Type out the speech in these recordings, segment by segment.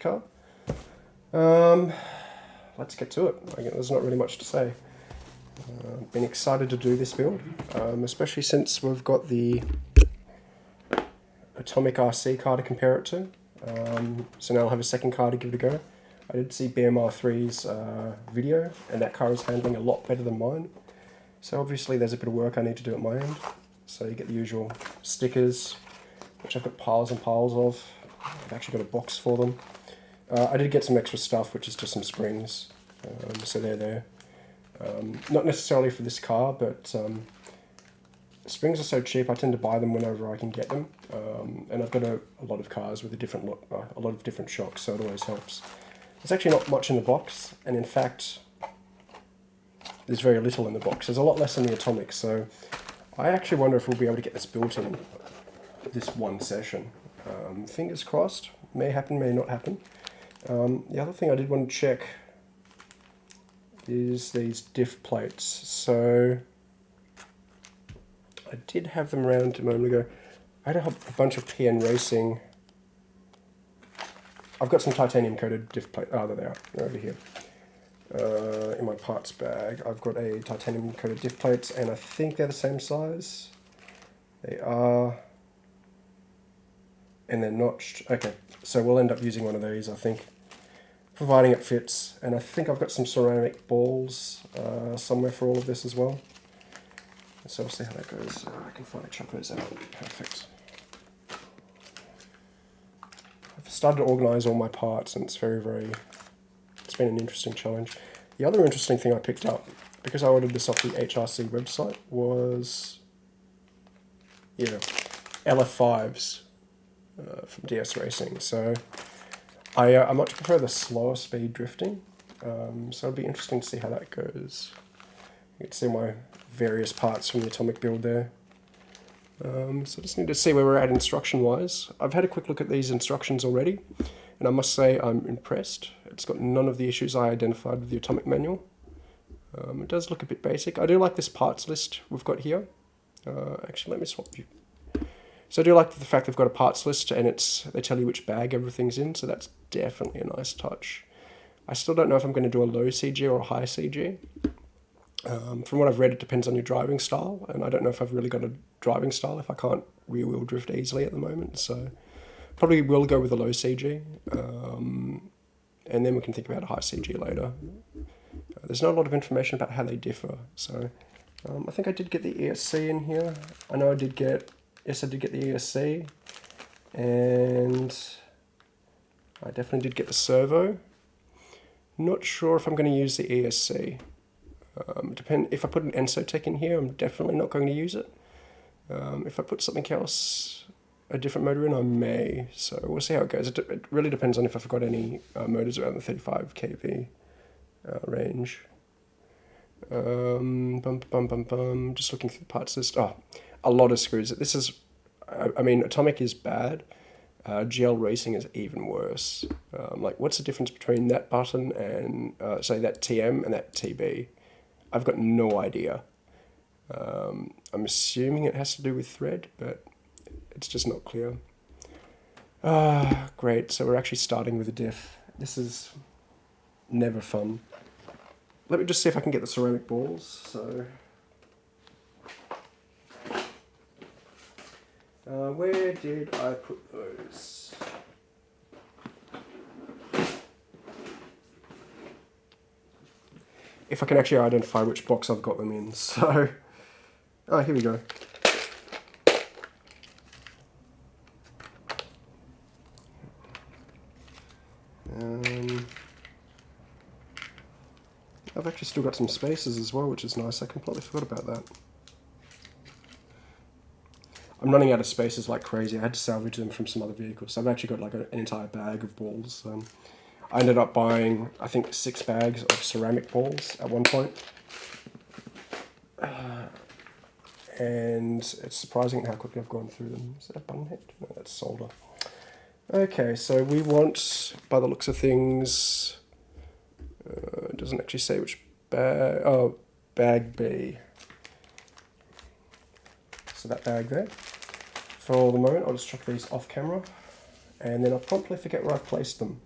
car. Um, let's get to it. There's not really much to say. Uh, been excited to do this build, um, especially since we've got the Atomic RC car to compare it to. Um, so now I'll have a second car to give it a go. I did see BMR3's uh, video, and that car is handling a lot better than mine. So obviously there's a bit of work I need to do at my end. So you get the usual stickers, which I've got piles and piles of. I've actually got a box for them. Uh, I did get some extra stuff, which is just some springs. Um, so they're there. Um, not necessarily for this car, but um, springs are so cheap, I tend to buy them whenever I can get them. Um, and I've got a, a, lot of cars with a different look, uh, a lot of different shocks, so it always helps. There's actually not much in the box, and in fact, there's very little in the box. There's a lot less in the Atomic, so I actually wonder if we'll be able to get this built in this one session. Um, fingers crossed, may happen, may not happen. Um, the other thing I did want to check is these diff plates. So I did have them around a moment ago. I had a, bunch of PN Racing. I've got some titanium coated diff plates. Oh, there they are. They're over here. Uh, in my parts bag, I've got a titanium coated diff plates, and I think they're the same size. They are, and they're notched. Okay, so we'll end up using one of these, I think providing it fits. And I think I've got some ceramic balls uh, somewhere for all of this as well. So we'll see how that goes. Uh, I can finally chop those out. Perfect. I've started to organise all my parts and it's very, very, it's been an interesting challenge. The other interesting thing I picked up, because I ordered this off the HRC website, was, yeah, LF5s uh, from DS Racing. So I, uh, I much prefer the slower speed drifting, um, so it'll be interesting to see how that goes. You can see my various parts from the Atomic build there. Um, so just need to see where we're at instruction-wise. I've had a quick look at these instructions already, and I must say I'm impressed. It's got none of the issues I identified with the Atomic manual. Um, it does look a bit basic. I do like this parts list we've got here. Uh, actually, let me swap you. So I do like the fact they've got a parts list and it's they tell you which bag everything's in, so that's definitely a nice touch. I still don't know if I'm going to do a low CG or a high CG. Um, from what I've read, it depends on your driving style, and I don't know if I've really got a driving style if I can't rear wheel drift easily at the moment. So probably will go with a low CG, um, and then we can think about a high CG later. Uh, there's not a lot of information about how they differ, so um, I think I did get the ESC in here. I know I did get yes, I did get the ESC, and I definitely did get the servo. Not sure if I'm going to use the ESC. Um, depend if I put an Ensotec in here, I'm definitely not going to use it. Um, if I put something else, a different motor in, I may. So we'll see how it goes. It, it really depends on if I've got any uh, motors around the 35 kV uh, range. Um, bum, bum, bum, bum. Just looking through the parts list. Oh, a lot of screws. This is, I mean, Atomic is bad. Uh, GL Racing is even worse. Um, like, what's the difference between that button and, uh, say, that TM and that TB? I've got no idea. Um, I'm assuming it has to do with thread, but it's just not clear. Ah, great. So we're actually starting with a diff. This is never fun. Let me just see if I can get the ceramic balls. So Uh, where did I put those? If I can actually identify which box I've got them in. So, oh, here we go. Um, I've actually still got some spaces as well, which is nice. I completely forgot about that. I'm running out of spaces like crazy. I had to salvage them from some other vehicles. So I've actually got like a, an entire bag of balls. Um, I ended up buying, I think, six bags of ceramic balls at one point. Uh, and it's surprising how quickly I've gone through them. Is that a button head? No, that's solder. Okay, so we want, by the looks of things, uh, it doesn't actually say which bag, oh, bag B. So that bag there. For the moment, I'll just chuck these off camera and then I'll promptly forget where I've placed them.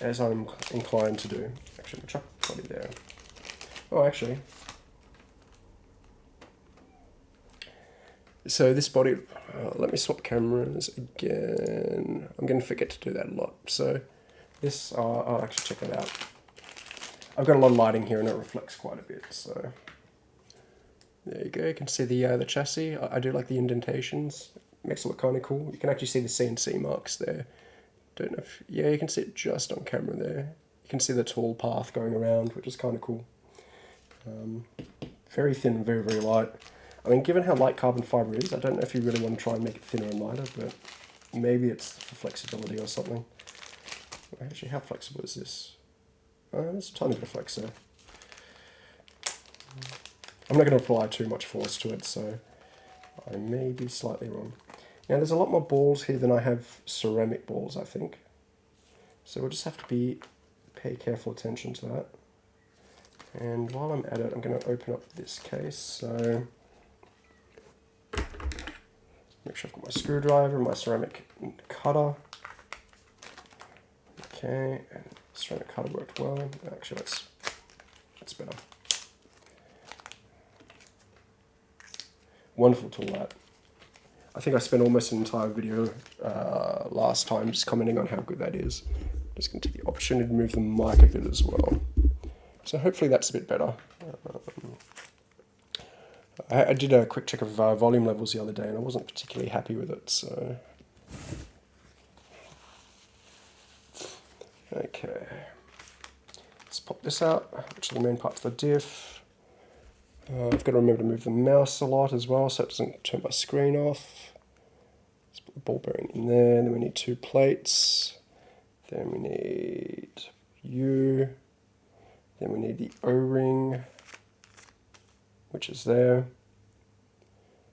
as I'm inclined to do. Actually, chuck body there. Oh, actually. So this body, uh, let me swap cameras again. I'm going to forget to do that a lot. So this, uh, I'll actually check it out. I've got a lot of lighting here and it reflects quite a bit. So there you go. You can see the uh, the chassis. I, I do like the indentations. Makes it look kind of cool. You can actually see the CNC marks there. Don't know if yeah, you can see it just on camera there. You can see the tall path going around, which is kind of cool. Um, very thin, very very light. I mean, given how light carbon fiber is, I don't know if you really want to try and make it thinner and lighter, but maybe it's for flexibility or something. Actually, how flexible is this? Uh, there's a tiny bit of flex there. I'm not going to apply too much force to it, so I may be slightly wrong. Now there's a lot more balls here than I have ceramic balls, I think. So we'll just have to be pay careful attention to that. And while I'm at it, I'm going to open up this case. So make sure I've got my screwdriver, my ceramic cutter. Okay, and ceramic cutter worked well. Actually, that's that's better. Wonderful tool that. I think I spent almost an entire video uh, last time just commenting on how good that is. Just going to take the opportunity to move the mic a bit as well. So hopefully that's a bit better. Um, I, I, did a quick check of uh, volume levels the other day and I wasn't particularly happy with it, so... Okay. Let's pop this out, which are the main parts of the diff. Uh, I've got to remember to move the mouse a lot as well so it doesn't turn my screen off. Let's put the ball bearing in there. Then we need two plates. Then we need U. Then we need the O-ring, which is there.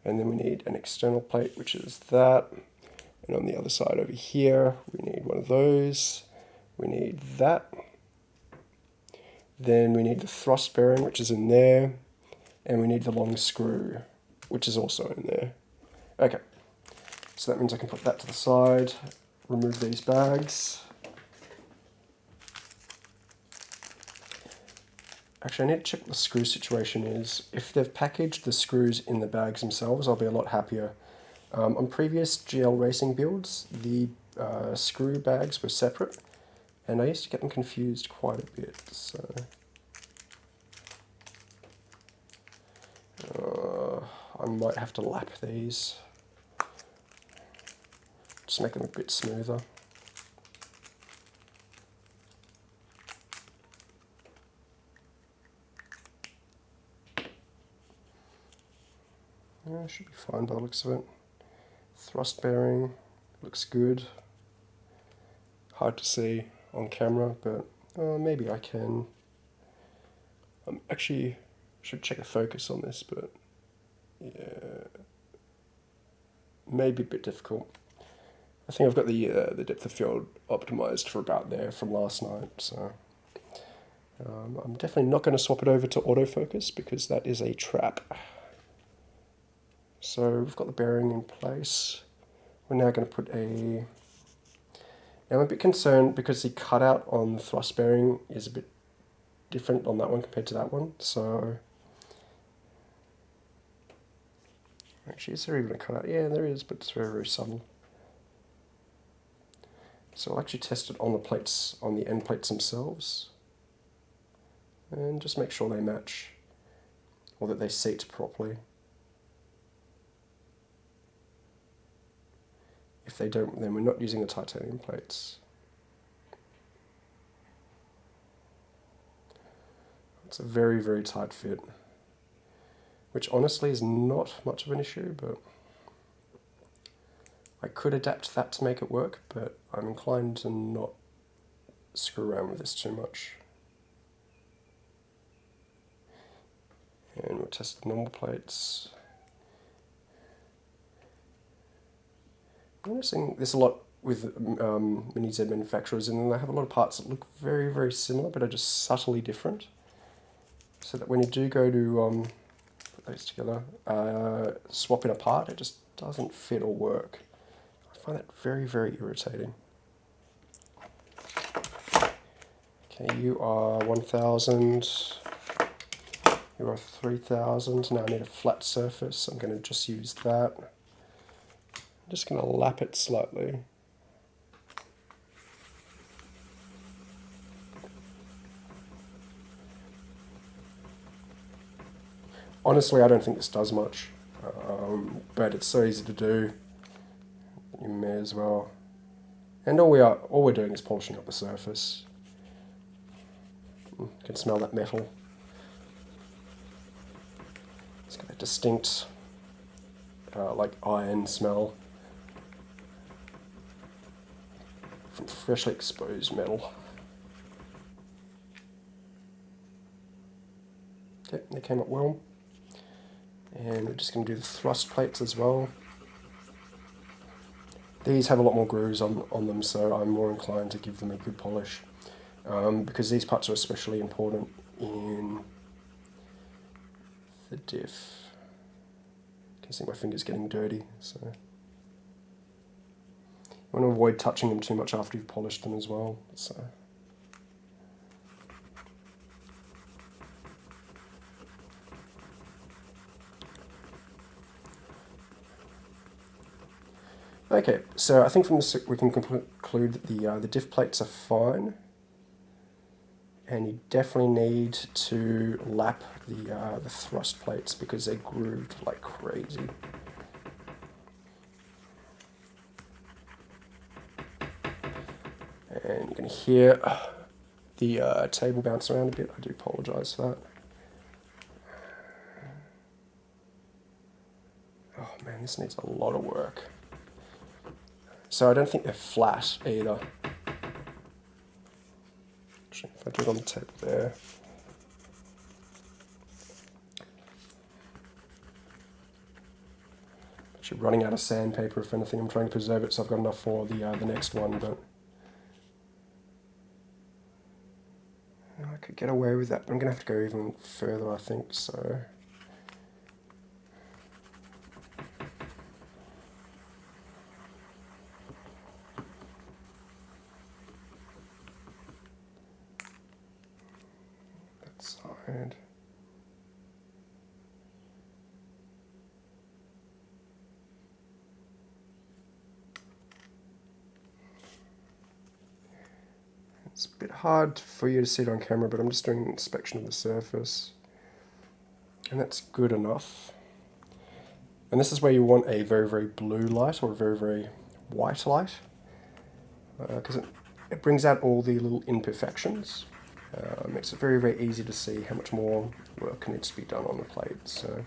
And then we need an external plate, which is that. And on the other side over here, we need one of those. We need that. Then we need the thrust bearing, which is in there and we need the long screw, which is also in there. Okay, so that means I can put that to the side, remove these bags. Actually, I need to check the screw situation is. If they've packaged the screws in the bags themselves, I'll be a lot happier. Um, on previous GL racing builds, the uh, screw bags were separate, and I used to get them confused quite a bit, so... Uh, I might have to lap these. Just make them a bit smoother. Yeah, should be fine by the looks of it. Thrust bearing looks good. Hard to see on camera, but uh, maybe I can. I'm actually should check the focus on this, but yeah, maybe a bit difficult. I think I've got the uh, the depth of field optimized for about there from last night, so um, I'm definitely not going to swap it over to autofocus because that is a trap. So we've got the bearing in place. We're now going to put a... Now I'm a bit concerned because the cutout on the thrust bearing is a bit different on that one compared to that one, so Actually, is there even a cutout? Yeah, there is, but it's very, very subtle. So I'll actually test it on the plates, on the end plates themselves. And just make sure they match, or that they seat properly. If they don't, then we're not using the titanium plates. It's a very, very tight fit which honestly is not much of an issue, but I could adapt that to make it work, but I'm inclined to not screw around with this too much. And we'll test the normal plates. I'm noticing this a lot with um, Mini Z manufacturers, and they have a lot of parts that look very, very similar, but are just subtly different. So that when you do go to um, those together. Uh, swapping apart, it just doesn't fit or work. I find that very, very irritating. Okay, you are 1000. You are 3000. Now I need a flat surface. I'm going to just use that. I'm just going to lap it slightly. Honestly, I don't think this does much, um, but it's so easy to do. You may as well. And all we are, all we're doing is polishing up the surface. You can smell that metal. It's got a distinct, uh, like iron smell from freshly exposed metal. Okay, they came up well. And we're just going to do the thrust plates as well. These have a lot more grooves on, on them, so I'm more inclined to give them a good polish. Um, because these parts are especially important in the diff. You can see my fingers getting dirty, so... You want to avoid touching them too much after you've polished them as well, so... Okay, so I think from this we can conclude that the, uh, the diff plates are fine. And you definitely need to lap the, uh, the thrust plates because they're grooved like crazy. And going to hear the uh, table bounce around a bit. I do apologise for that. Oh man, this needs a lot of work. So I don't think they're flat either. Actually, if I do it on the table there. Actually running out of sandpaper if anything. I'm trying to preserve it so I've got enough for the, uh, the next one, but... I could get away with that, I'm going to have to go even further, I think, so... side. It's a bit hard for you to see it on camera, but I'm just doing an inspection of the surface. And that's good enough. And this is where you want a very, very blue light or a very, very white light. Because uh, it, it brings out all the little imperfections. Uh, makes it very, very easy to see how much more work needs to be done on the plate. So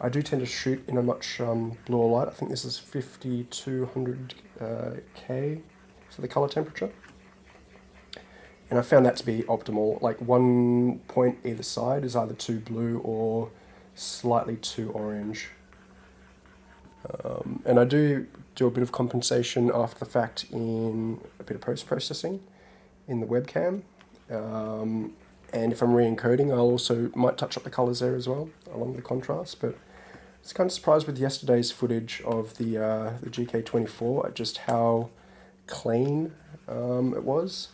I do tend to shoot in a much um, bluer light. I think this is 5200 uh, K for the color temperature. And I found that to be optimal. Like one point either side is either too blue or slightly too orange. Um, and I do do a bit of compensation after the fact in a bit of post-processing in the webcam. Um, and if I'm re-encoding, I'll also might touch up the colors there as well, along the contrast. But I was kind of surprised with yesterday's footage of the, uh, the GK24 at just how clean um, it was.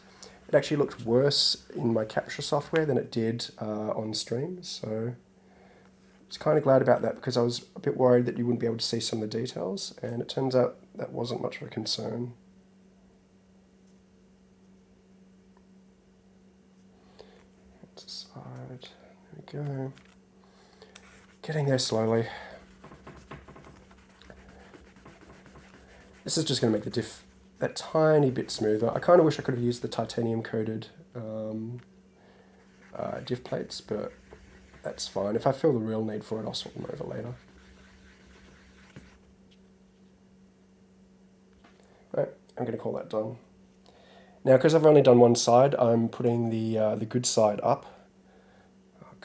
It actually looked worse in my capture software than it did uh, on stream, so I was kind of glad about that because I was a bit worried that you wouldn't be able to see some of the details, and it turns out that wasn't much of a concern. side. There we go. Getting there slowly. This is just going to make the diff that tiny bit smoother. I kind of wish I could have used the titanium coated um, uh, diff plates, but that's fine. If I feel the real need for it, I'll swap them over later. Right, I'm going to call that done. Now, because I've only done one side, I'm putting the uh, the good side up.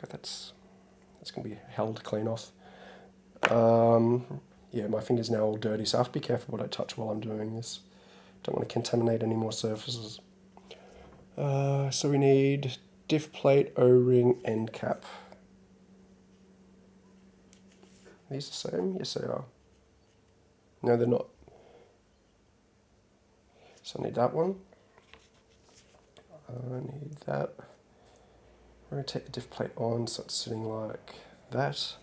Okay, that's that's going to be held clean off. Um, yeah, my finger's now all dirty, so I have to be careful what I touch while I'm doing this. Don't want to contaminate any more surfaces. Uh, so we need diff plate, O-ring, end cap. Are these the same? Yes, they are. No, they're not. So I need that one. I need that. Rotate the diff plate on so it's sitting like that.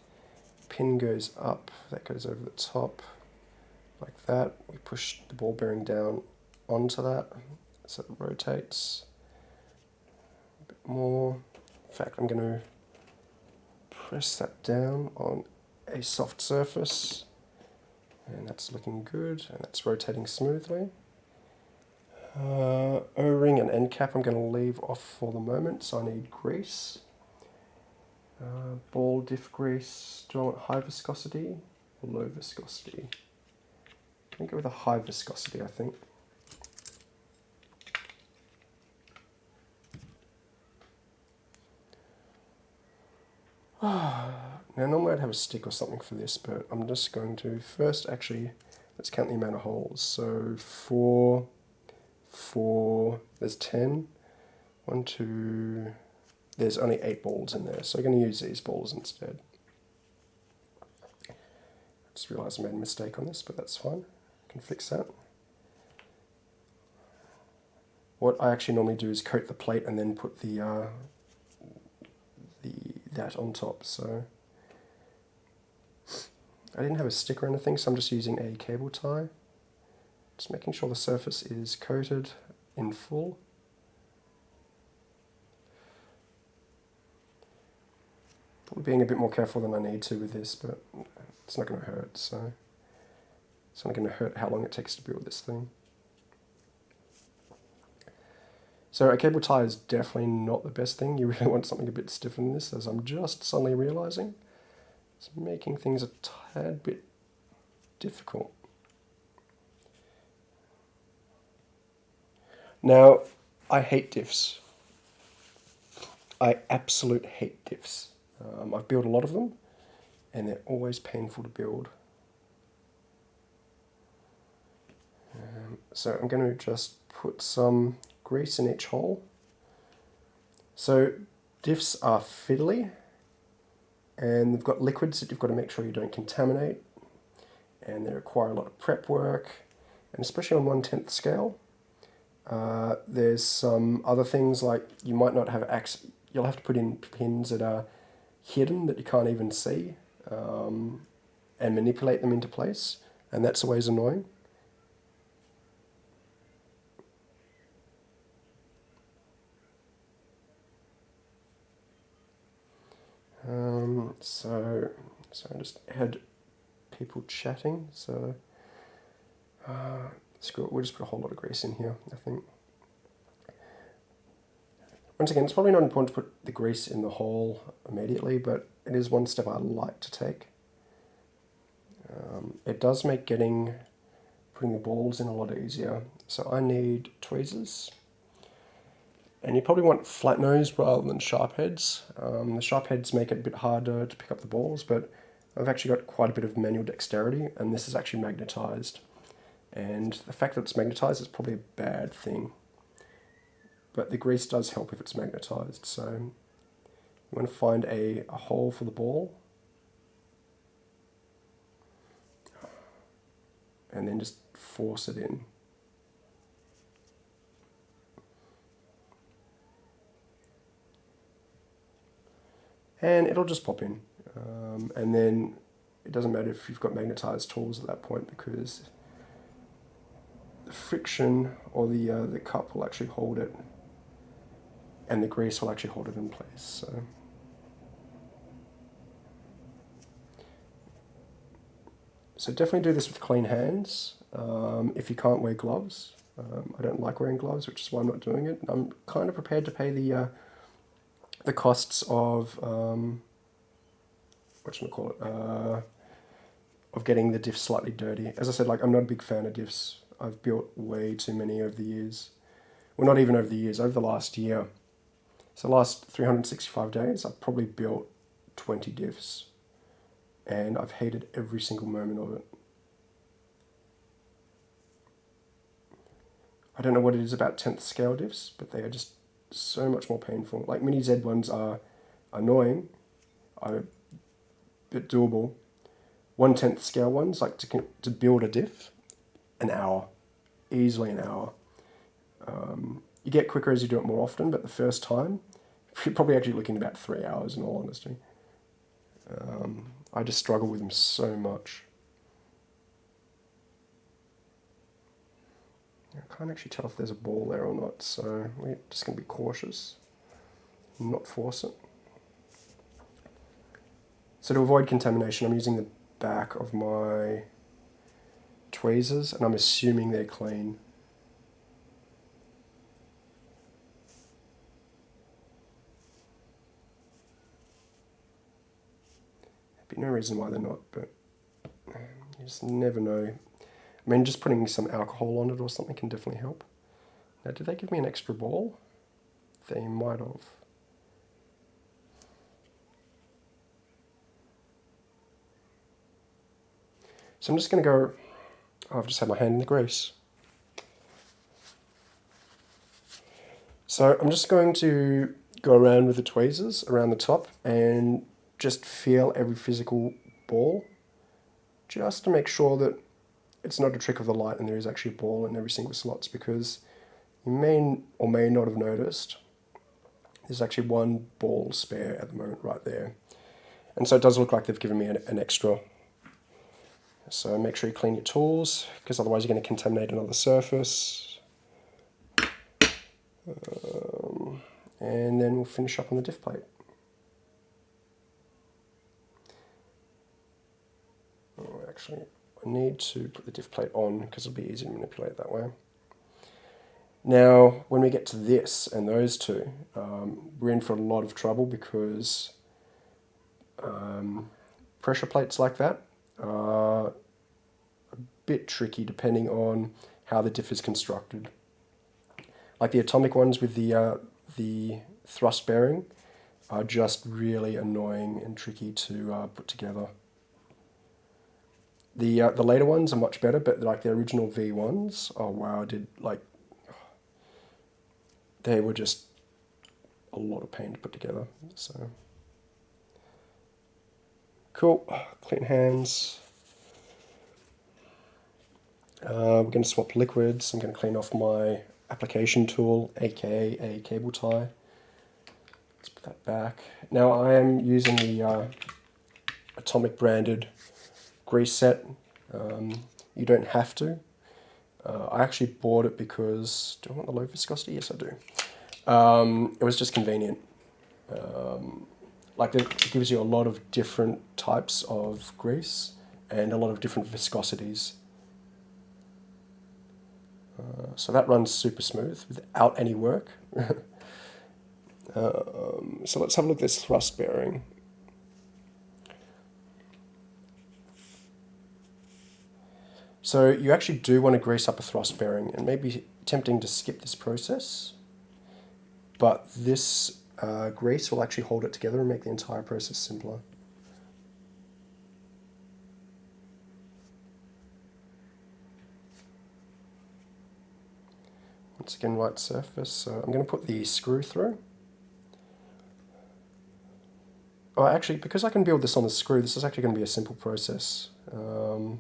Pin goes up, that goes over the top like that. We push the ball bearing down onto that so it rotates a bit more. In fact, I'm going to press that down on a soft surface and that's looking good and that's rotating smoothly. Uh, O-ring and end cap I'm going to leave off for the moment, so I need grease. Uh, ball diff grease, do I want high viscosity or low viscosity? I'm going to go with a high viscosity, I think. now normally I'd have a stick or something for this, but I'm just going to first actually, let's count the amount of holes. So four, four, there's 10. One, two, there's only eight balls in there, so I'm going to use these balls instead. I just realised I made a mistake on this, but that's fine. I can fix that. What I actually normally do is coat the plate and then put the uh, the that on top. So I didn't have a stick or anything, so I'm just using a cable tie. Just making sure the surface is coated in full. Probably being a bit more careful than I need to with this, but it's not going to hurt, so it's not going to hurt how long it takes to build this thing. So a cable tie is definitely not the best thing. You really want something a bit stiffer than this, as I'm just suddenly realizing. It's making things a tad bit difficult. Now, I hate diffs. I absolute hate diffs. Um, I've built a lot of them, and they're always painful to build. Um, so I'm going to just put some grease in each hole. So diffs are fiddly, and they've got liquids that you've got to make sure you don't contaminate, and they require a lot of prep work, and especially on one-tenth scale. Uh, there's some other things like you might not have access, you'll have to put in pins that are hidden that you can't even see um, and manipulate them into place and that's always annoying. Um, so, so I just had people chatting, so uh, Screw it, we'll just put a whole lot of grease in here, I think. Once again, it's probably not important to put the grease in the hole immediately, but it is one step I like to take. Um, it does make getting, putting the balls in a lot easier. So I need tweezers. And you probably want flat nose rather than sharp heads. Um, the sharp heads make it a bit harder to pick up the balls, but I've actually got quite a bit of manual dexterity, and this is actually magnetized. And the fact that it's magnetized is probably a bad thing. But the grease does help if it's magnetized. So you want to find a, a hole for the ball. And then just force it in. And it'll just pop in. Um, and then it doesn't matter if you've got magnetized tools at that point because the friction or the, uh, the cup will actually hold it and the grease will actually hold it in place. So. So definitely do this with clean hands. Um, if you can't wear gloves, um, I don't like wearing gloves, which is why I'm not doing it. I'm kind of prepared to pay the uh, the costs of um, what should I call it? Uh, of getting the diff slightly dirty. As I said, like I'm not a big fan of diffs. I've built way too many over the years. Well, not even over the years, over the last year. So last 365 days, I've probably built 20 diffs. And I've hated every single moment of it. I don't know what it is about 10th scale diffs, but they are just so much more painful. Like mini Z ones are annoying, are a bit doable. One tenth scale ones, like to to build a diff, an hour, easily an hour. Um, You get quicker as you do it more often, but the first time, you're probably actually looking about three hours in all honesty. Um, I just struggle with them so much. I can't actually tell if there's a ball there or not, so we're just going to be cautious, not force it. So to avoid contamination, I'm using the back of my tweezers, and I'm assuming they're clean. There'd be no reason why they're not, but um, you just never know. I mean, just putting some alcohol on it or something can definitely help. Now, did they give me an extra ball? They might have. So I'm just going to go, I've just had my hand in the grease. So I'm just going to go around with the tweezers around the top and just feel every physical ball just to make sure that it's not a trick of the light and there is actually a ball in every single slot because you may or may not have noticed there's actually one ball spare at the moment right there. And so it does look like they've given me an, an extra. So make sure you clean your tools because otherwise you're going to contaminate another surface. Um, and then we'll finish up on the diff plate. Oh, actually, I need to put the diff plate on because it'll be easy to manipulate that way. Now, when we get to this and those two, um, we're in for a lot of trouble because um, pressure plates like that are a bit tricky depending on how the diff is constructed. Like the atomic ones with the, uh, the thrust bearing are just really annoying and tricky to uh, put together. The uh, the later ones are much better, but like the original V ones, oh wow, I did like they were just a lot of pain to put together. So cool, clean hands. Uh, we're going to swap liquids. I'm going to clean off my application tool, aka a cable tie. Let's put that back. Now I am using the uh, Atomic branded grease set. Um, you don't have to. Uh, I actually bought it because, do I want the low viscosity? Yes, I do. Um, it was just convenient. Um, like it gives you a lot of different types of grease and a lot of different viscosities. Uh, so that runs super smooth without any work. um, so let's have a look at this thrust bearing. So you actually do want to grease up a thrust bearing and maybe tempting to skip this process, but this uh, grease will actually hold it together and make the entire process simpler. Once again, white surface. So I'm going to put the screw through. Oh, actually, because I can build this on the screw, this is actually going to be a simple process. Um,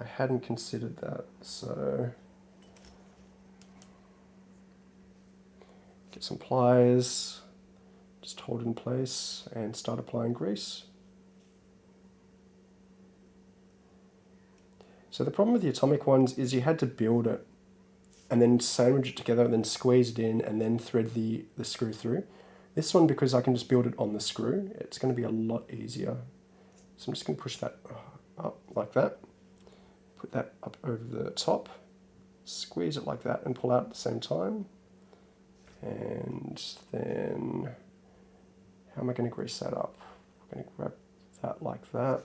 I hadn't considered that, so get some pliers, just hold in place and start applying grease. So the problem with the atomic ones is you had to build it and then sandwich it together and then squeeze it in and then thread the, the screw through. This one, because I can just build it on the screw, it's going to be a lot easier. So I'm just going to push that uh, up like that put that up over the top, squeeze it like that and pull out at the same time. And then, how am I going to grease that up? I'm going to grab that like that.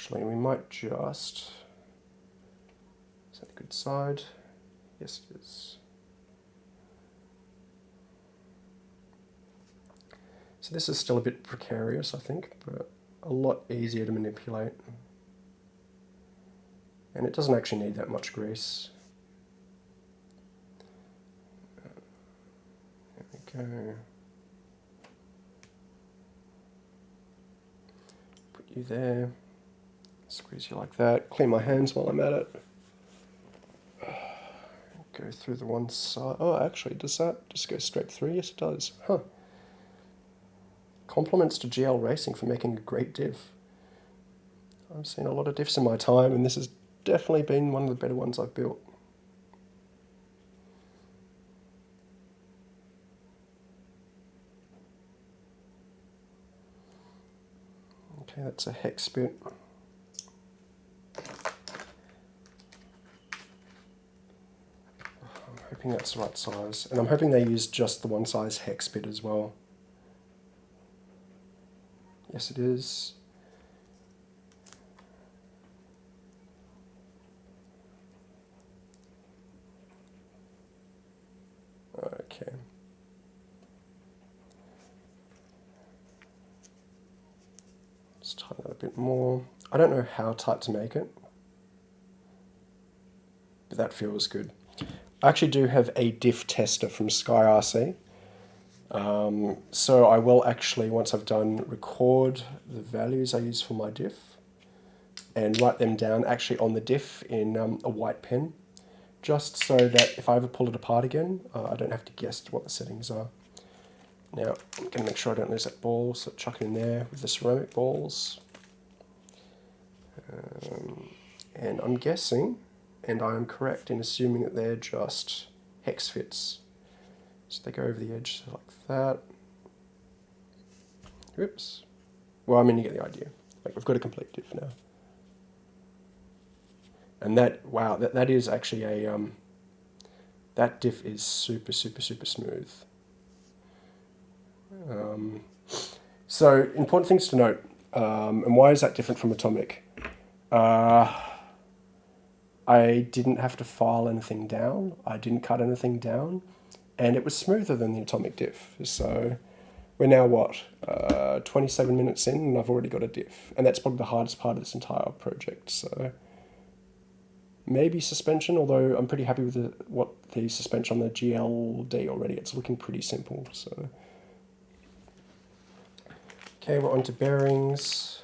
Actually, we might just, is that a good side? Yes, it is. So this is still a bit precarious, I think, but a lot easier to manipulate. And it doesn't actually need that much grease. There we go. Put you there. Squeeze you like that. Clean my hands while I'm at it. go through the one side. Oh, actually, does that just go straight through? Yes, it does. Huh. Compliments to GL Racing for making a great diff. I've seen a lot of diffs in my time, and this has definitely been one of the better ones I've built. Okay, that's a hex bit. Hoping that's the right size. And I'm hoping they use just the one size hex bit as well. Yes, it is. Okay. Let's tighten that a bit more. I don't know how tight to make it, but that feels good. I actually do have a diff tester from SkyRC. Um, so I will actually, once I've done, record the values I use for my diff and write them down actually on the diff in um, a white pen, just so that if I ever pull it apart again, uh, I don't have to guess what the settings are. Now, I'm going to make sure I don't lose that ball, so chuck it in there with the ceramic balls. Um, and I'm guessing, and I am correct in assuming that they're just hex fits. So they go over the edge like that. Oops. Well, I mean, you get the idea. Like, we've got a complete diff now. And that, wow, that, that is actually a, um, that diff is super, super, super smooth. Um, so, important things to note. Um, and why is that different from Atomic? Uh, I didn't have to file anything down. I didn't cut anything down. And it was smoother than the Atomic diff. So we're now, what, uh, 27 minutes in and I've already got a diff. And that's probably the hardest part of this entire project. So maybe suspension, although I'm pretty happy with the, what the suspension on the GLD already. It's looking pretty simple. So Okay, we're on to bearings.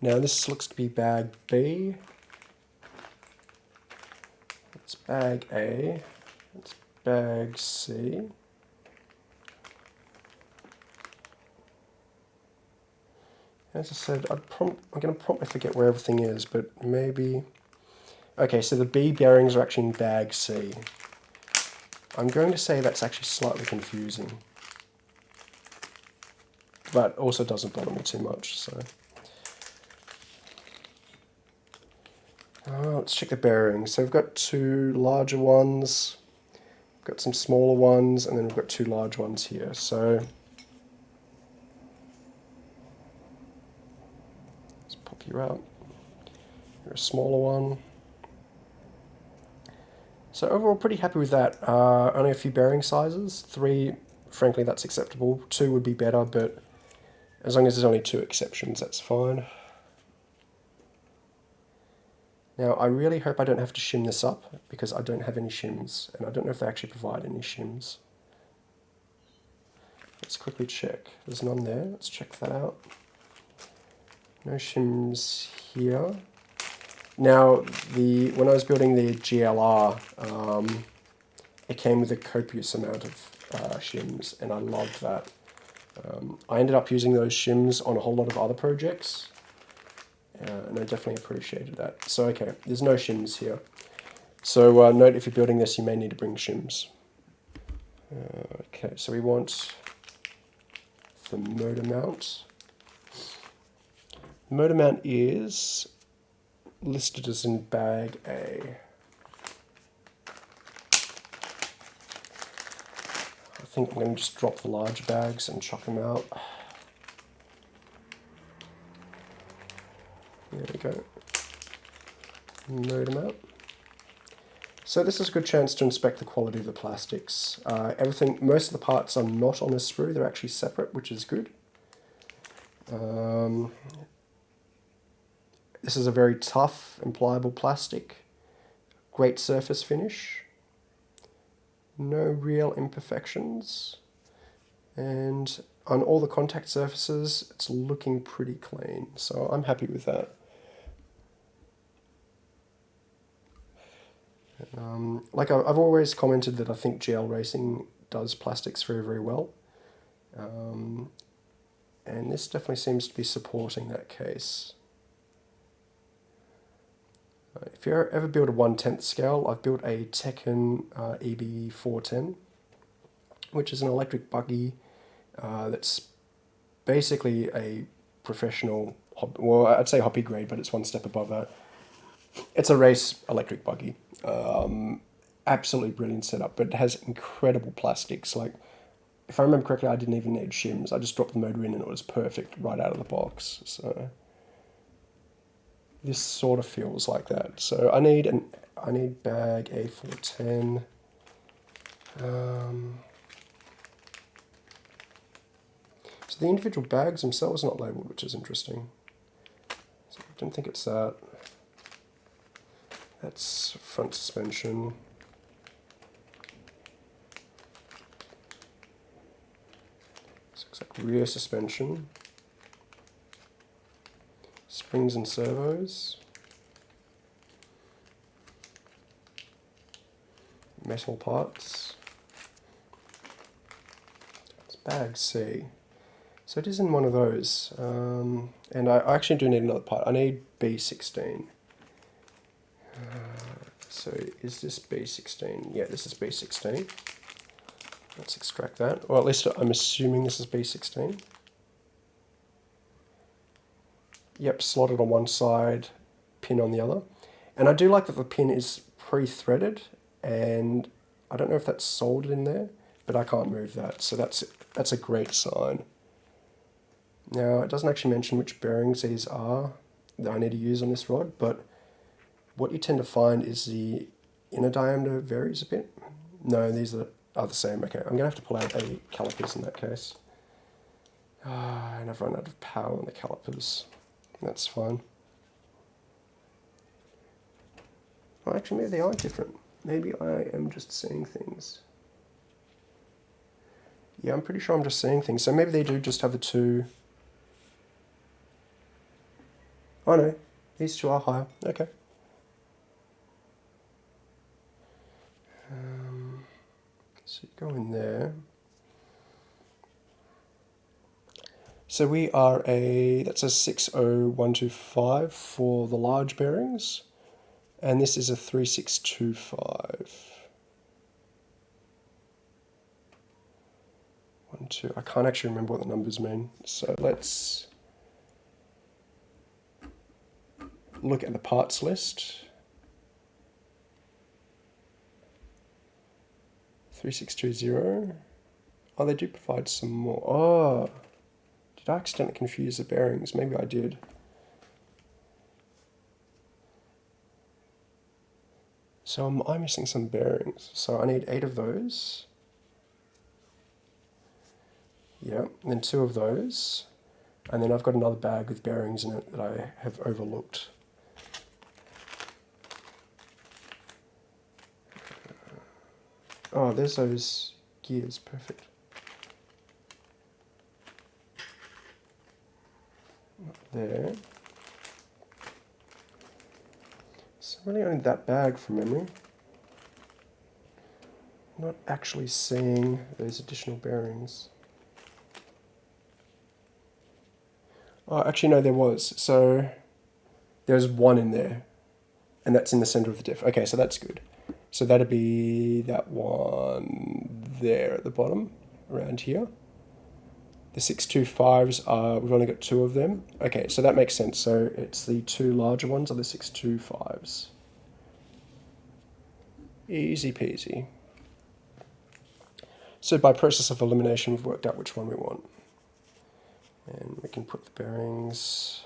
Now this looks to be bag B. It's bag A. It's bag C. As I said, i am going to probably forget where everything is, but maybe... Okay, so the B bearings are actually in bag C. I'm going to say that's actually slightly confusing but also doesn't bother me too much. So uh, let's check the bearings. So we've got two larger ones, we've got some smaller ones, and then we've got two large ones here. So let's pop you out. You're a smaller one. So overall, pretty happy with that. Uh, only a few bearing sizes. Three, frankly, that's acceptable. Two would be better, but as long as there's only two exceptions, that's fine. Now, I really hope I don't have to shim this up, because I don't have any shims, and I don't know if they actually provide any shims. Let's quickly check. There's none there. Let's check that out. No shims here. Now, the when I was building the GLR, um, it came with a copious amount of uh, shims, and I loved that. Um, I ended up using those shims on a whole lot of other projects, uh, and I definitely appreciated that. So okay, there's no shims here. So uh, note if you're building this, you may need to bring shims. Uh, okay, so we want the motor mount. The motor mount is listed as in bag A. I think I'm going to just drop the large bags and chuck them out. There we go. Load them out. So this is a good chance to inspect the quality of the plastics. Uh, everything, most of the parts are not on a sprue, they're actually separate, which is good. Um, this is a very tough and pliable plastic. Great surface finish no real imperfections. And on all the contact surfaces, it's looking pretty clean. So I'm happy with that. Um, like I, I've always commented that I think GL Racing does plastics very, very well. Um, and this definitely seems to be supporting that case. Uh, if you ever build a 1 10th scale, I've built a Tekno uh, EB410, which is an electric buggy uh, that's basically a professional, well, I'd say hobby grade, but it's one step above that. It's a race electric buggy. Um, absolutely brilliant setup, but it has incredible plastics. Like, if I remember correctly, I didn't even need shims. I just dropped the motor in and it was perfect right out of the box. So this sort of feels like that. So I need an I need bag A410. Um, so the individual bags themselves are not labelled, which is interesting. So I don't think it's that. That's front suspension. looks like rear suspension springs and servos, metal parts, it's bag C. So it is in one of those, um, and I, I, actually do need another part. I need B16. So is this B16? Yeah, this is B16. Let's extract that, or at least I'm assuming this is B16. Yep, slotted on one side, pin on the other. And I do like that the pin is pre-threaded and I don't know if that's soldered in there, but I can't move that. So that's, that's a great sign. Now, it doesn't actually mention which bearings these are that I need to use on this rod, but what you tend to find is the inner diameter varies a bit. No, these are, are the same. Okay, I'm going to have to pull out a calipers in that case. Ah, and I've run out of power on the calipers. That's fine. Well, actually, maybe they are different. Maybe I am just seeing things. Yeah, I'm pretty sure I'm just seeing things. So maybe they do just have the two... Oh no, these two are higher. Okay. So you go in there. So we are a, that's a 60125 for the large bearings, and this is a 3625. One, two, I can't actually remember what the numbers mean, so let's look at the parts list. 3620. Oh, they do provide some more. Oh, did I accidentally confuse the bearings? Maybe I did. So I'm, I missing some bearings? So I need eight of those. Yeah, and then two of those. And then I've got another bag with bearings in it that I have overlooked. Oh, there's those gears, perfect. there. So really only that bag from memory. not actually seeing those additional bearings. Oh, actually no, there was. So there's one in there, and that's in the center of the diff. Okay, so that's good. So that'd be that one there at the bottom, around here. The 625s are, we've only got two of them. Okay, so that makes sense. So it's the two larger ones are the 625s. Easy peasy. So by process of elimination, we've worked out which one we want. And we can put the bearings,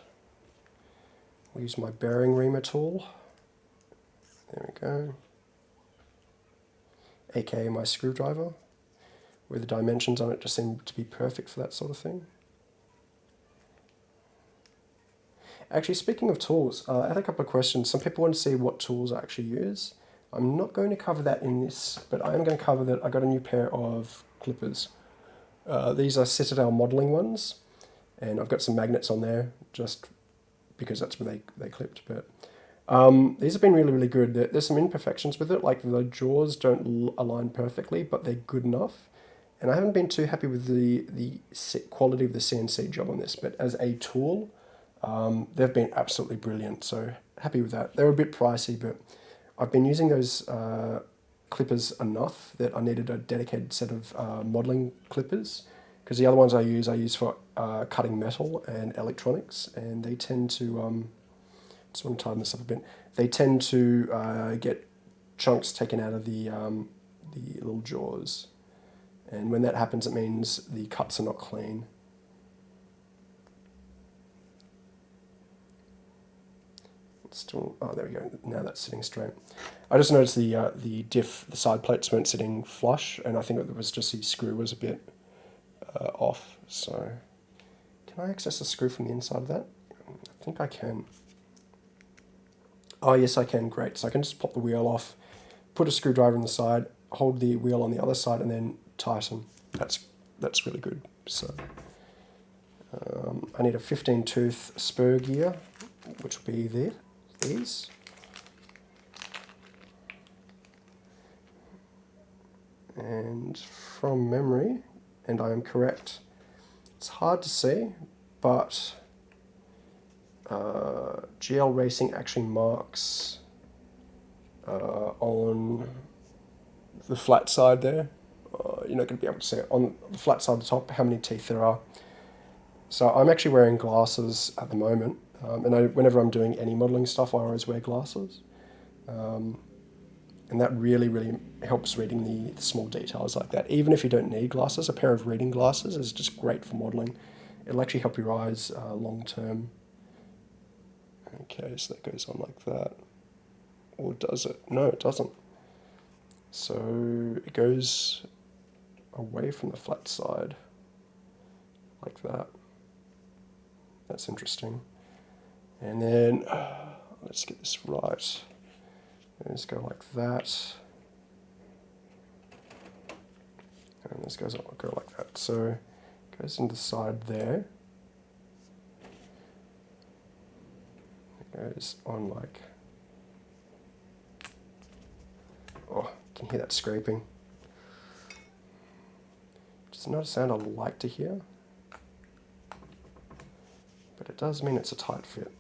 we'll use my bearing reamer tool. There we go. AKA my screwdriver where the dimensions on it just seem to be perfect for that sort of thing. Actually, speaking of tools, uh, I had a couple of questions. Some people want to see what tools I actually use. I'm not going to cover that in this, but I am going to cover that I got a new pair of clippers. Uh, these are Citadel modeling ones, and I've got some magnets on there just because that's where they, they clipped. But Um, these have been really, really good. There, there's some imperfections with it, like the jaws don't align perfectly, but they're good enough. And I haven't been too happy with the, the quality of the CNC job on this, but as a tool, um, they've been absolutely brilliant. So happy with that. They're a bit pricey, but I've been using those uh, clippers enough that I needed a dedicated set of uh, modeling clippers because the other ones I use, I use for uh, cutting metal and electronics, and they tend to, um, just want to tighten this up a bit, they tend to uh, get chunks taken out of the, um, the little jaws. And when that happens, it means the cuts are not clean. still, oh, there we go. Now that's sitting straight. I just noticed the uh, the diff, the side plates weren't sitting flush, and I think it was just the screw was a bit uh, off. So, can I access the screw from the inside of that? I think I can. Oh yes, I can. Great. So I can just pop the wheel off, put a screwdriver on the side, hold the wheel on the other side, and then tighten. That's that's really good. So. Um, I need a 15 tooth spur gear, which will be there these. And from memory, and I am correct, it's hard to see, but uh, GL Racing actually marks uh, on the flat side there. Uh, you're not going to be able to see it on the flat side of the top how many teeth there are. So I'm actually wearing glasses at the moment um, and I, whenever I'm doing any modeling stuff, I always wear glasses. Um, and that really, really helps reading the, the, small details like that. Even if you don't need glasses, a pair of reading glasses is just great for modeling. It'll actually help your eyes uh, long term. Okay, so that goes on like that. Or does it? No, it doesn't. So it goes away from the flat side like that. That's interesting. And then let's get this right. Let's go like that. And this goes up, go like that. So it goes into the side there. Goes on like Oh, can you hear that scraping? It's not a sound I like to hear, but it does mean it's a tight fit.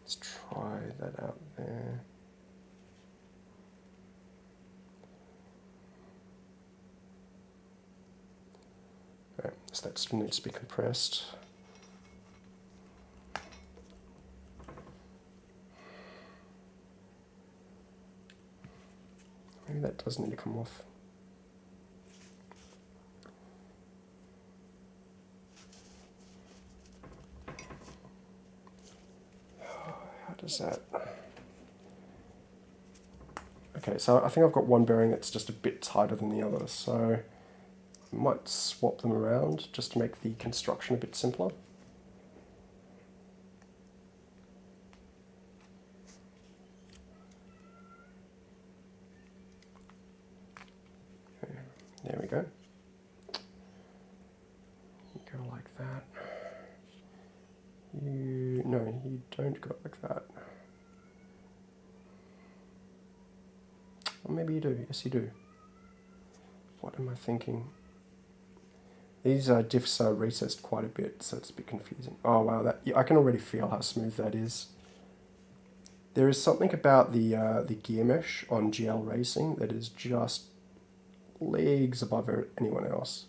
Let's try that out there. Okay, so that needs to be compressed. Maybe that does need to come off. How does that... Okay, so I think I've got one bearing that's just a bit tighter than the other, so I might swap them around just to make the construction a bit simpler. There we go. Go like that. You, no, you don't go like that. Or maybe you do. Yes, you do. What am I thinking? These uh, diffs are recessed quite a bit, so it's a bit confusing. Oh wow, that I can already feel how smooth that is. There is something about the uh, the gear mesh on GL Racing that is just leagues above anyone else.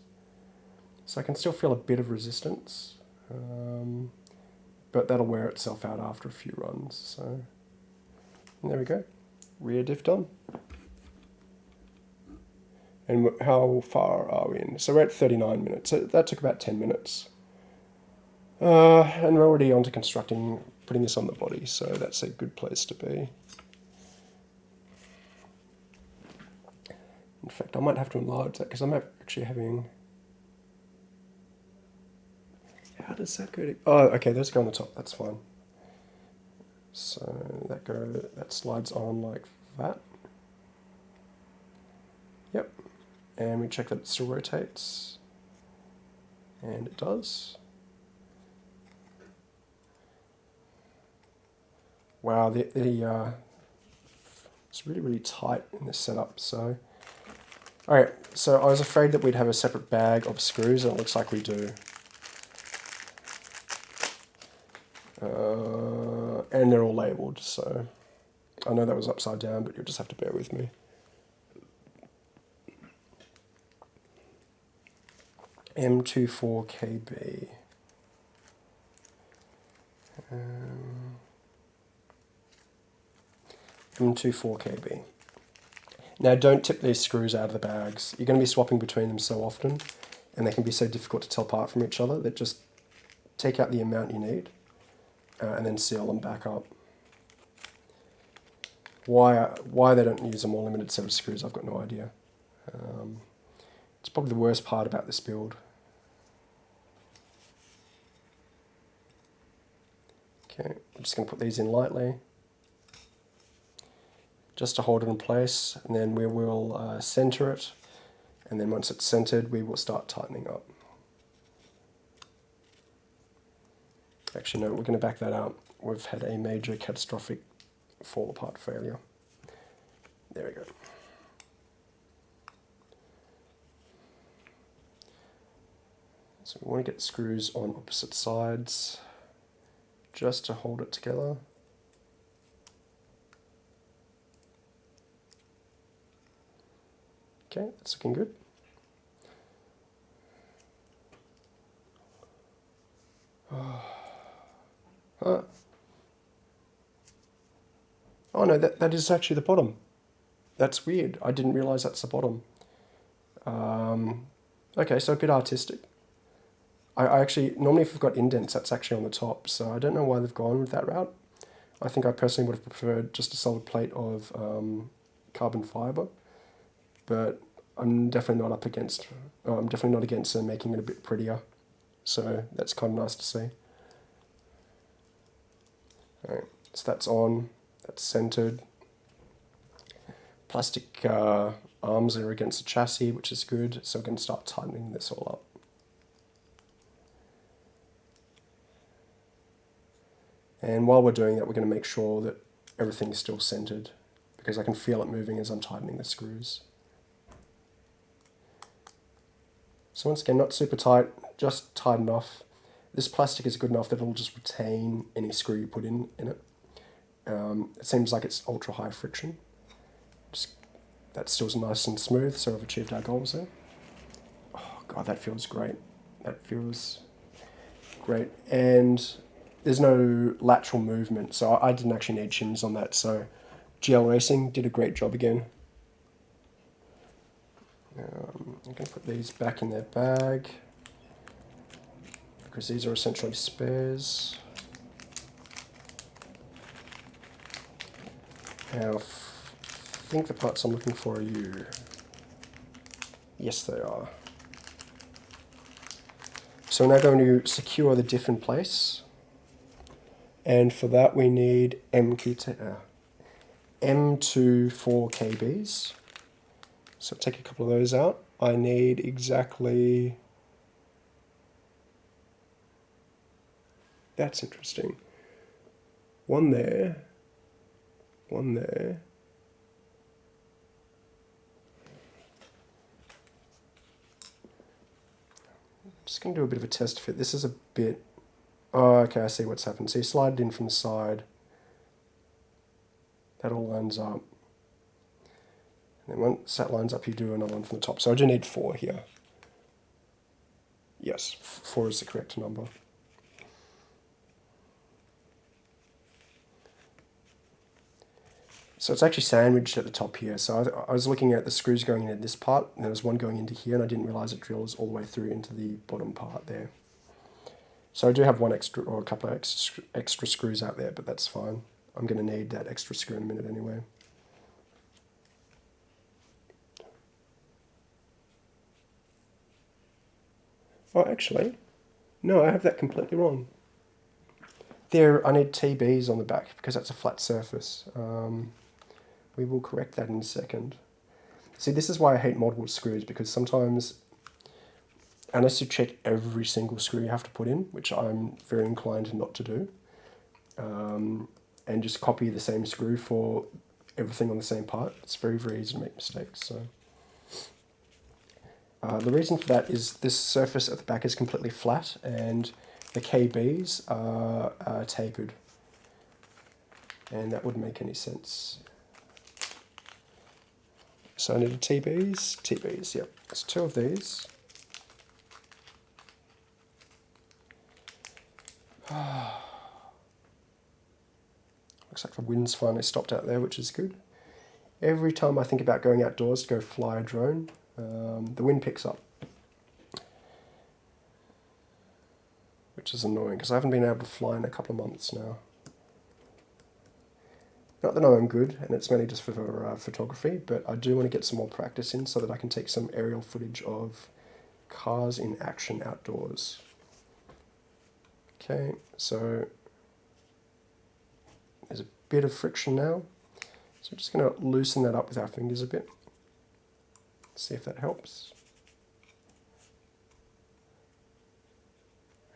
So I can still feel a bit of resistance, um, but that'll wear itself out after a few runs. So there we go, rear diff done. And how far are we in? So we're at 39 minutes. So that took about 10 minutes. Uh, and we're already on to constructing, putting this on the body, so that's a good place to be. In fact, I might have to enlarge that because I'm actually having... How does that go to... Oh, okay, those go on the top, that's fine. So that go that slides on like that. Yep and we check that it still rotates and it does wow, the, the uh, it's really, really tight in this setup. So, all right, so I was afraid that we'd have a separate bag of screws, and it looks like we do. And they're all labeled, so I know that was upside down, but you'll just have to bear with me. M24KB. Um, M24KB. Now don't tip these screws out of the bags. You're going to be swapping between them so often and they can be so difficult to tell apart from each other that just take out the amount you need uh, and then seal them back up. Why, why they don't use a more limited set of screws, I've got no idea. Um, it's probably the worst part about this build. Okay, I'm just going to put these in lightly just to hold it in place and then we will uh, center it and then once it's centered we will start tightening up. Actually no, we're going to back that out. We've had a major catastrophic fall apart failure. There we go. So we want to get screws on opposite sides just to hold it together. Okay, that's looking good. Oh, oh no, that, that is actually the bottom. That's weird. I didn't realize that's the bottom. Um, okay, so a bit artistic. I, I actually, normally if we've got indents, that's actually on the top, so I don't know why they've gone with that route. I think I personally would have preferred just a solid plate of um, carbon fiber, but I'm definitely not up against, oh, I'm definitely not against uh, making it a bit prettier, so that's kind of nice to see. Alright, so that's on, that's centered. Plastic uh, arms are against the chassis, which is good, so we're going to start tightening this all up. And while we're doing that, we're going to make sure that everything is still centered because I can feel it moving as I'm tightening the screws. So once again, not super tight, just tight enough. This plastic is good enough that it'll just retain any screw you put in, in it. Um, it seems like it's ultra high friction. Just, that still nice and smooth, so we've achieved our goals there. Oh god, that feels great. That feels great. And there's no lateral movement, so I didn't actually need shims on that. So GL Racing did a great job again. Um, I'm going to put these back in their bag because these are essentially spares. Now, I think the parts I'm looking for are you. Yes, they are. So we're now going to secure the diff in place. And for that we need MQT, uh, M2 4 KBs. So take a couple of those out. I need exactly... That's interesting. One there, one there. I'm just going to do a bit of a test fit. This is a bit Oh, okay, I see what's happened. So you slide it in from the side. That all lines up. And then once that lines up, you do another one from the top. So I do need four here. Yes, four is the correct number. So it's actually sandwiched at the top here. So I, I, was looking at the screws going in this part, and there was one going into here, and I didn't realize it drills all the way through into the bottom part there. So I do have one extra or a couple of extra, extra screws out there, but that's fine. I'm going to need that extra screw in a minute anyway. Oh, actually, no, I have that completely wrong. There, I need TBs on the back because that's a flat surface. Um, we will correct that in a second. See, this is why I hate multiple screws because sometimes unless you check every single screw you have to put in, which I'm very inclined not to do, um, and just copy the same screw for everything on the same part. It's very, very easy to make mistakes. So uh, the reason for that is this surface at the back is completely flat and the KBs are, are tapered. And that wouldn't make any sense. So I need a TBs, TBs, yep. There's two of these. Looks like the wind's finally stopped out there, which is good. Every time I think about going outdoors to go fly a drone, um, the wind picks up. Which is annoying, because I haven't been able to fly in a couple of months now. Not that I'm good, and it's mainly just for uh, photography, but I do want to get some more practice in so that I can take some aerial footage of cars in action outdoors. Okay, so there's a bit of friction now. So we're just going to loosen that up with our fingers a bit. See if that helps.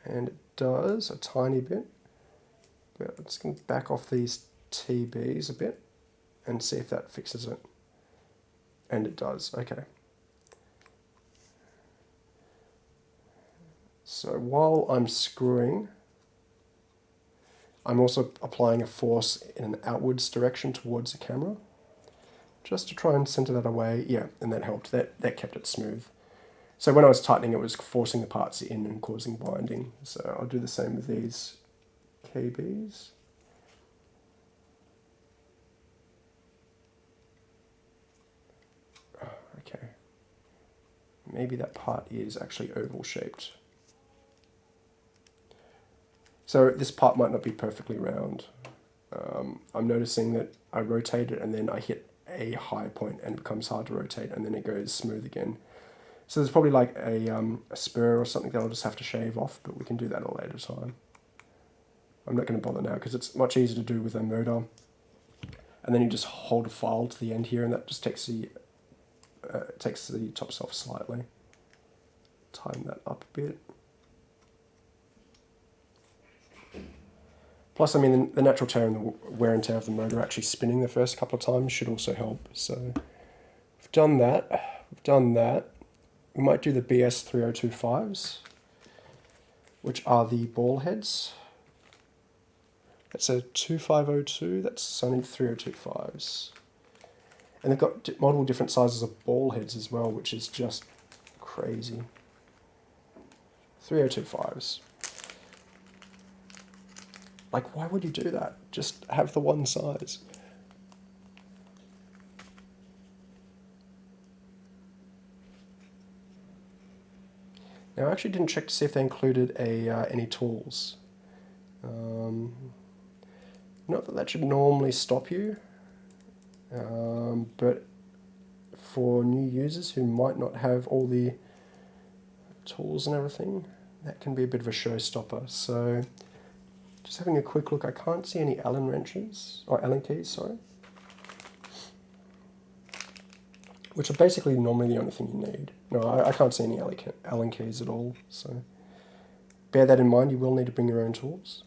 And it does a tiny bit. But I'm just going to back off these TBs a bit and see if that fixes it. And it does, okay. So while I'm screwing, I'm also applying a force in an outwards direction towards the camera, just to try and center that away. Yeah, and that helped. That, that kept it smooth. So when I was tightening, it was forcing the parts in and causing binding. So I'll do the same with these KBs. Okay. Maybe that part is actually oval shaped. So this part might not be perfectly round. Um, I'm noticing that I rotate it and then I hit a high point and it becomes hard to rotate and then it goes smooth again. So there's probably like a, um, a spur or something that I'll just have to shave off, but we can do that at a later time. I'm not going to bother now because it's much easier to do with a motor. And then you just hold a file to the end here and that just takes the, uh, takes the tops off slightly. Tighten that up a bit. Plus, I mean, the natural tear and the wear and tear of the motor actually spinning the first couple of times should also help. So we've done that. We've done that. We might do the BS 3025s, which are the ball heads. That's a 2502, that's Sony 3025s. And they've got multiple different sizes of ball heads as well, which is just crazy. 3025s. Like, why would you do that? Just have the one size. Now, I actually didn't check to see if they included a uh, any tools. Um, not that that should normally stop you, um, but for new users who might not have all the tools and everything, that can be a bit of a showstopper. So just having a quick look, I can't see any Allen wrenches, or Allen keys, sorry. Which are basically normally the only thing you need. No, I, I can't see any Allen keys at all, so bear that in mind, you will need to bring your own tools.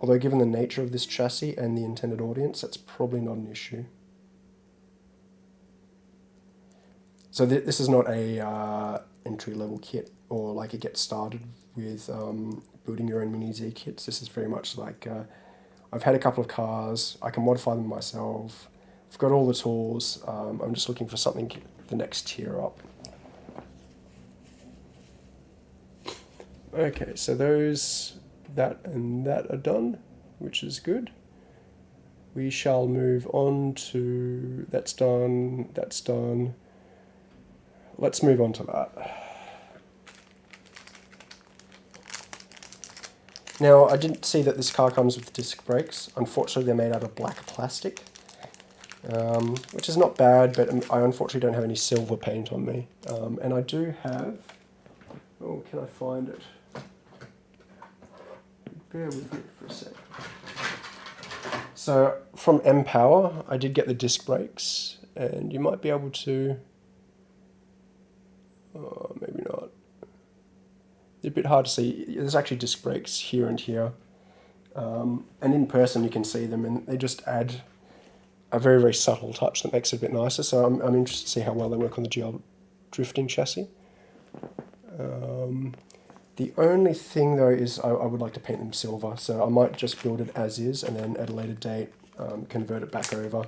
Although given the nature of this chassis and the intended audience, that's probably not an issue. So th this is not a uh, entry-level kit, or like a get started with um, building your own mini Z kits. This is very much like uh, I've had a couple of cars, I can modify them myself, I've got all the tools, um, I'm just looking for something the next tier up. Okay, so those, that and that are done, which is good. We shall move on to, that's done, that's done. Let's move on to that. Now, I didn't see that this car comes with disc brakes. Unfortunately, they're made out of black plastic, um, which is not bad, but I unfortunately don't have any silver paint on me. Um, and I do have, oh, can I find it? Bear with me for a sec. So, from M-Power, I did get the disc brakes, and you might be able to, oh, maybe not It's a bit hard to see. There's actually disc brakes here and here. Um, and in person, you can see them, and they just add a very, very subtle touch that makes it a bit nicer. So I'm, I'm interested to see how well they work on the GL drifting chassis. Um, the only thing though is I, I, would like to paint them silver, so I might just build it as is and then at a later date um, convert it back over.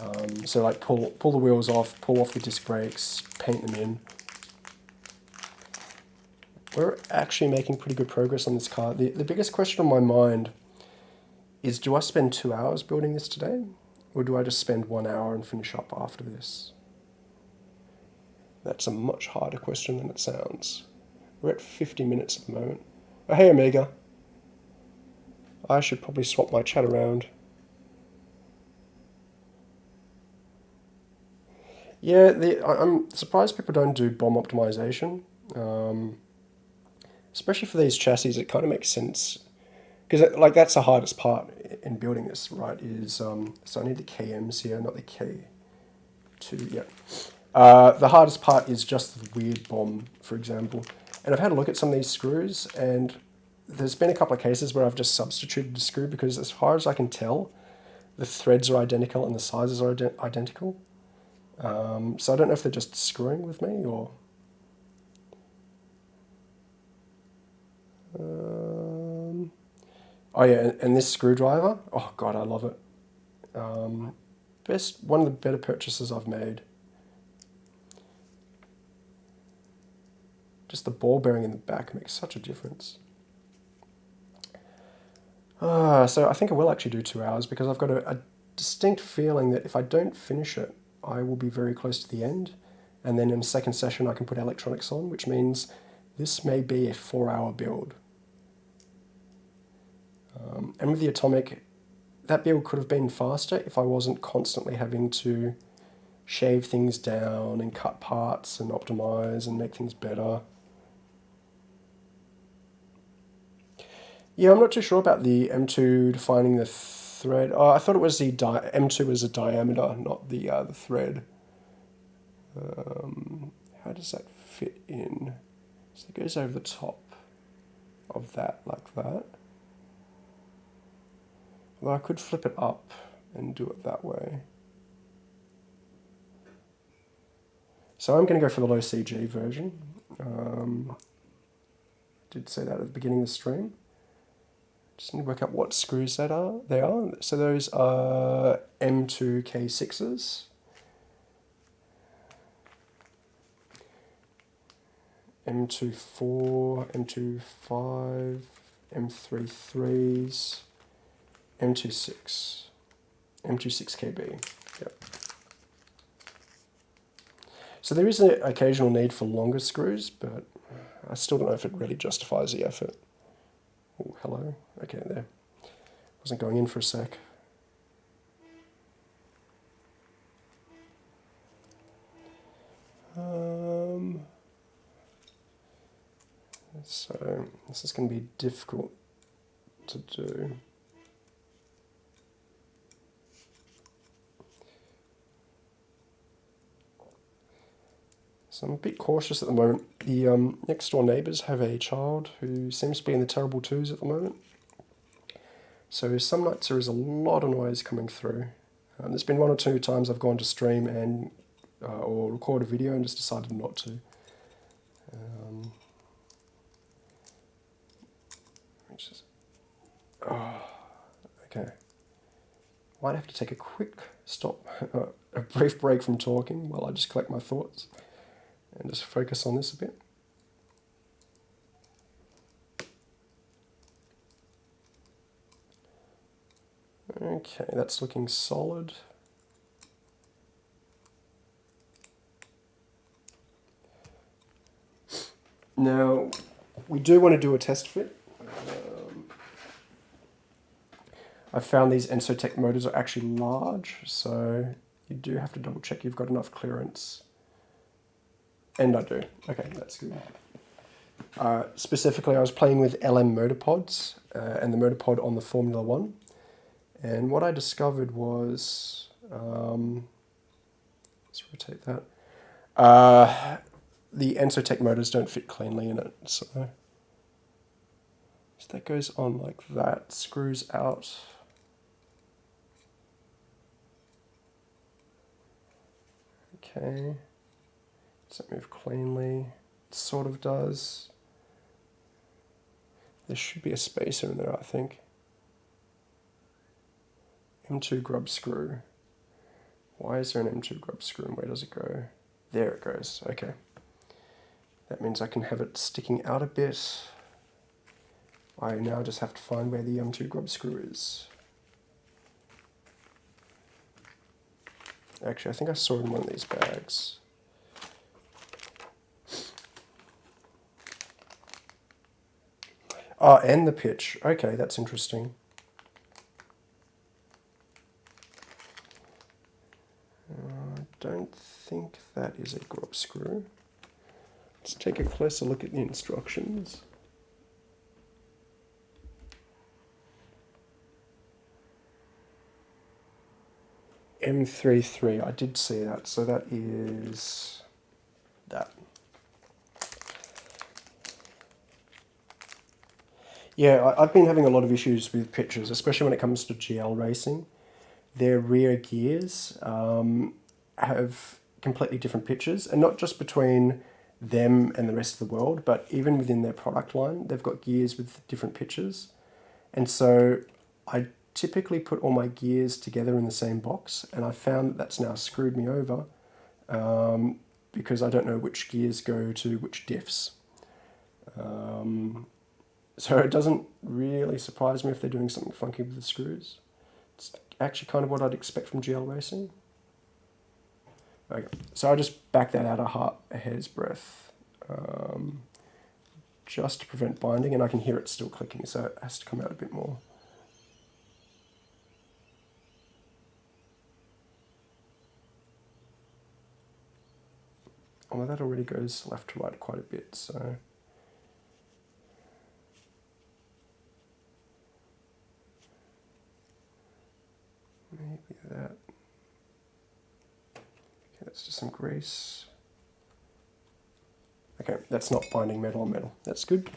Um, so like pull, pull the wheels off, pull off the disc brakes, paint them in. We're actually making pretty good progress on this car. The, the biggest question on my mind is do I spend two hours building this today? Or do I just spend one hour and finish up after this? That's a much harder question than it sounds. We're at 50 minutes at the moment. Oh, hey, Omega. I should probably swap my chat around. Yeah, the, I'm surprised people don't do BOM optimization. Um, especially for these chassis, it kind of makes sense. Because like that's the hardest part in building this, right? Is um, so I need the KMs here, not the K2. Yeah. Uh, the hardest part is just the weird BOM, for example. And I've had a look at some of these screws, and there's been a couple of cases where I've just substituted a screw because as far as I can tell, the threads are identical and the sizes are ident identical. Um, so I don't know if they're just screwing with me or... Um, oh yeah, and, and, this screwdriver, oh god, I love it. Um, best, one of the better purchases I've made. Just the ball bearing in the back makes such a difference. Uh, so I think I will actually do two hours because I've got a, a, distinct feeling that if I don't finish it, I will be very close to the end. And then in the second session, I can put electronics on, which means this may be a four hour build. Um, and with the Atomic, that build could have been faster if I wasn't constantly having to shave things down and cut parts and optimize and make things better. Yeah, I'm not too sure about the M2 defining the thread. Oh, I thought it was the M2 was a diameter, not the, uh, the thread. Um, how does that fit in? So it goes over the top of that like that. Although I could flip it up and do it that way. So I'm going to go for the low CG version. Um, did say that at the beginning of the stream. Just need to work out what screws that are. They are. So those are M2K6s. M24, M25, M33s, M26, M26KB. Yep. So there is an occasional need for longer screws, but I still don't know if it really justifies the effort. Oh, hello. Okay, there. Wasn't going in for a sec. Um, so this is going to be difficult to do. So I'm a bit cautious at the moment. The um, next door neighbours have a child who seems to be in the terrible twos at the moment. So some nights there is a lot of noise coming through. Um, there's been one or two times I've gone to stream and uh, or record a video and just decided not to. Um, is, oh, okay. Might have to take a quick stop, a brief break from talking while I just collect my thoughts and just focus on this a bit. Okay, that's looking solid. Now, we do want to do a test fit. Um, I found these Ensotec motors are actually large, so you do have to double check you've got enough clearance and I do. Okay, that's good. Uh, specifically, I was playing with LM motor pods uh, and the motor pod on the Formula One. And what I discovered was, um, let's rotate that. Uh, the Ensotec motors don't fit cleanly in it. So So that goes on like that, screws out. Okay. Does that move cleanly? It sort of does. There should be a spacer in there, I think. M2 grub screw. Why is there an M2 grub screw and where does it go? There it goes, okay. That means I can have it sticking out a bit. I now just have to find where the M2 grub screw is. Actually, I think I saw it in one of these bags. Oh, and the pitch. Okay, that's interesting. Uh, I don't think that is a grub screw. Let's take a closer look at the instructions. M33, I did see that, so that is that. Yeah, I've been having a lot of issues with pitches, especially when it comes to GL racing. Their rear gears um, have completely different pitches, and not just between them and the rest of the world, but even within their product line, they've got gears with different pitches. And so I typically put all my gears together in the same box, and I found that that's now screwed me over um, because I don't know which gears go to which diffs. Um, so it doesn't really surprise me if they're doing something funky with the screws. It's actually kind of what I'd expect from GL racing. Okay, so I just back that out a, heart, a hair's breadth, um, just to prevent binding, and I can hear it still clicking, so it has to come out a bit more. Although that already goes left to right quite a bit, so... That. Okay, let's do some grease. Okay, that's not binding metal on metal. That's good.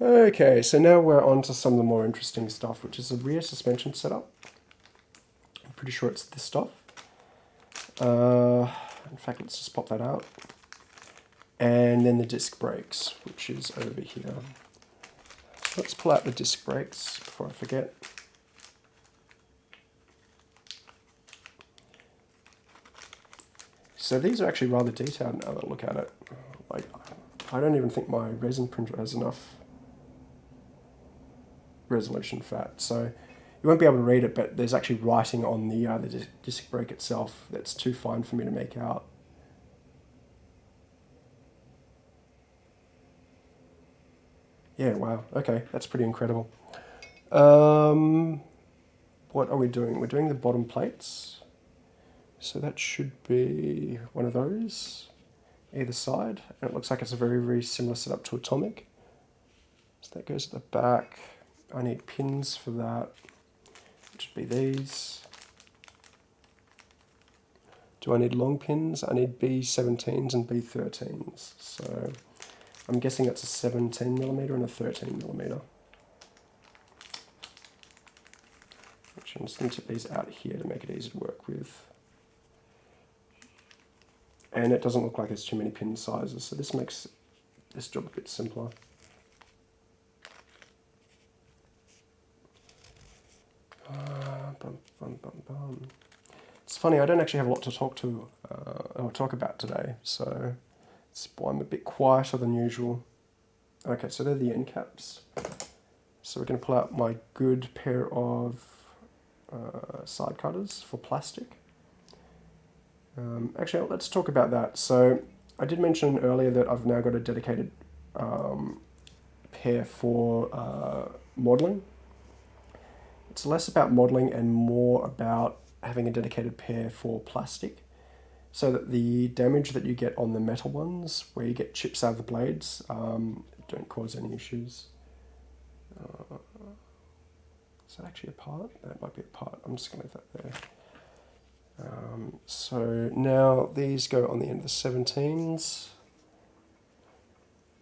Okay, so now we're on to some of the more interesting stuff, which is the rear suspension setup. I'm pretty sure it's this stuff. Uh, in fact, let's just pop that out. And then the disc brakes, which is over here. Let's pull out the disc brakes before I forget. So these are actually rather detailed now that I look at it. Like, I don't even think my resin printer has enough resolution fat. So you won't be able to read it, but there's actually writing on the, uh, the disc brake itself that's too fine for me to make out. Yeah, wow. Okay, that's pretty incredible. Um, what are we doing? We're doing the bottom plates. So that should be one of those, either side. And it looks like it's a very, very similar setup to Atomic. So that goes at the back. I need pins for that, which would be these. Do I need long pins? I need B17s and B13s. So I'm guessing it's a 17 millimeter and a 13 millimeter. Which I'm just going to tip these out here to make it easy to work with and it doesn't look like there's too many pin sizes, so this makes this job a bit simpler. Uh, bum, bum, bum, it's funny, I don't actually have a lot to talk to uh, or talk about today, so I'm a bit quieter than usual. Okay, so they're the end caps. So we're going to pull out my good pair of uh, side cutters for plastic. Um, actually, let's talk about that. So I did mention earlier that I've now got a dedicated um, pair for uh, modeling. It's less about modeling and more about having a dedicated pair for plastic so that the damage that you get on the metal ones, where you get chips out of the blades, um, don't cause any issues. Uh, is that actually a part? That might be a part. I'm just going to leave that there. Um, so now these go on the end of the 17s.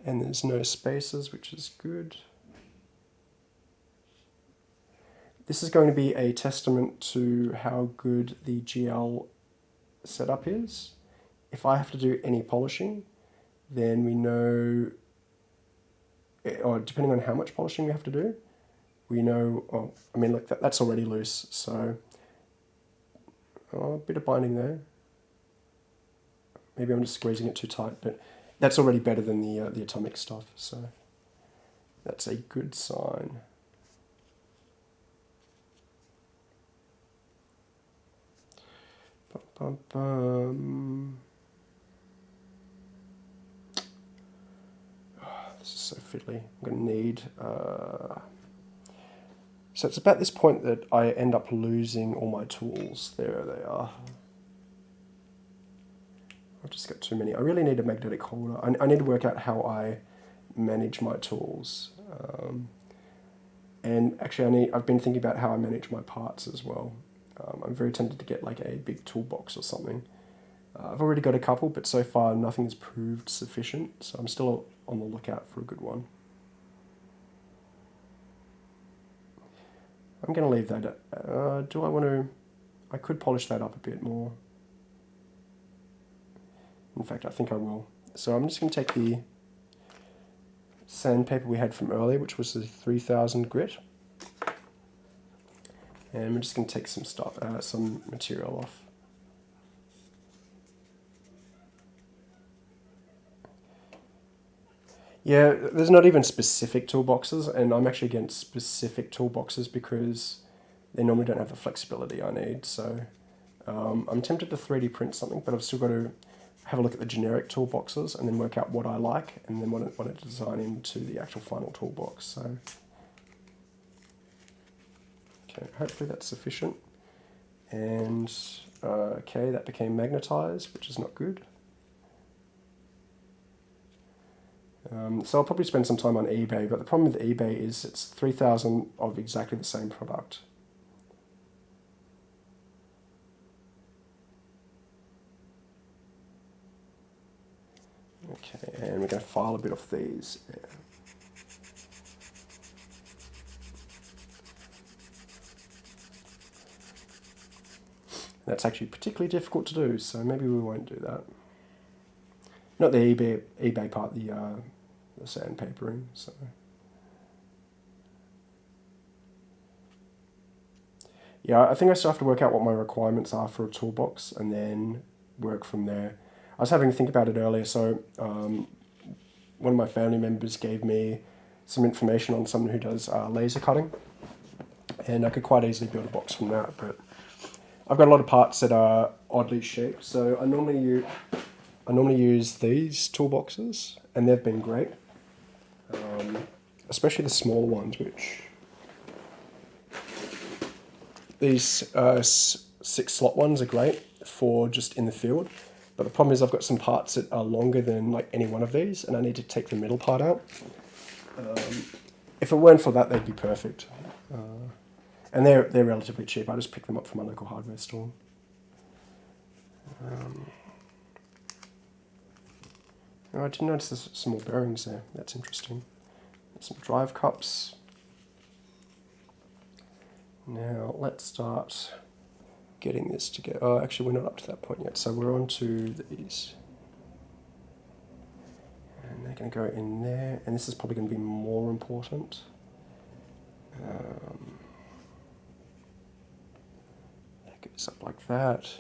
And there's no spaces, which is good. This is going to be a testament to how good the GL setup is. If I have to do any polishing, then we know, eh, or depending on how much polishing we have to do, we know, oh, I mean, look, that, that's already loose, so oh, a bit of binding there. Maybe I'm just squeezing it too tight, but that's already better than the, uh, the atomic stuff, so that's a good sign. Bum. this is so fiddly. I'm going to need... Uh, so it's about this point that I end up losing all my tools. There they are. I've just got too many. I really need a magnetic holder. I, I need to work out how I manage my tools. Um, and actually, I need, I've been thinking about how I manage my parts as well. Um, I'm very tempted to get like a big toolbox or something. Uh, I've already got a couple, but so far nothing has proved sufficient, so I'm still on the lookout for a good one. I'm going to leave that. Uh, do I want to... I could polish that up a bit more. In fact, I think I will. So I'm just going to take the sandpaper we had from earlier, which was the 3000 grit. And we're just going to take some stuff, uh, some material off. Yeah, there's not even specific toolboxes, and I'm actually against specific toolboxes because they normally don't have the flexibility I need. So um, I'm tempted to 3D print something, but I've still got to have a look at the generic toolboxes and then work out what I like, and then want to, want to design into the actual final toolbox. So okay, hopefully that's sufficient. And uh, okay, that became magnetized, which is not good. Um, so I'll probably spend some time on eBay, but the problem with eBay is it's 3,000 of exactly the same product. Okay, and we're going to file a bit off these. That's actually particularly difficult to do, so maybe we won't do that. Not the eBay, eBay part, the uh, the sandpapering. So. Yeah, I think I still have to work out what my requirements are for a toolbox and then work from there. I was having to think about it earlier, so um, one of my family members gave me some information on someone who does uh, laser cutting, and I could quite easily build a box from that, but I've got a lot of parts that are oddly shaped, so I normally use, I normally use these toolboxes, and they've been great um, especially the small ones, which these uh, six slot ones are great for just in the field. But the problem is I've got some parts that are longer than like any one of these, and I need to take the middle part out. Um, if it weren't for that, they'd be perfect. Uh, and they're they're relatively cheap. I just picked them up from my local hardware store. Um, Oh, I did notice there's some more bearings there. That's interesting. Some drive cups. Now let's start getting this together. Oh, actually we're not up to that point yet. So we're on to these. And they're going to go in there. And this is probably going to be more important. Um, that goes up like that.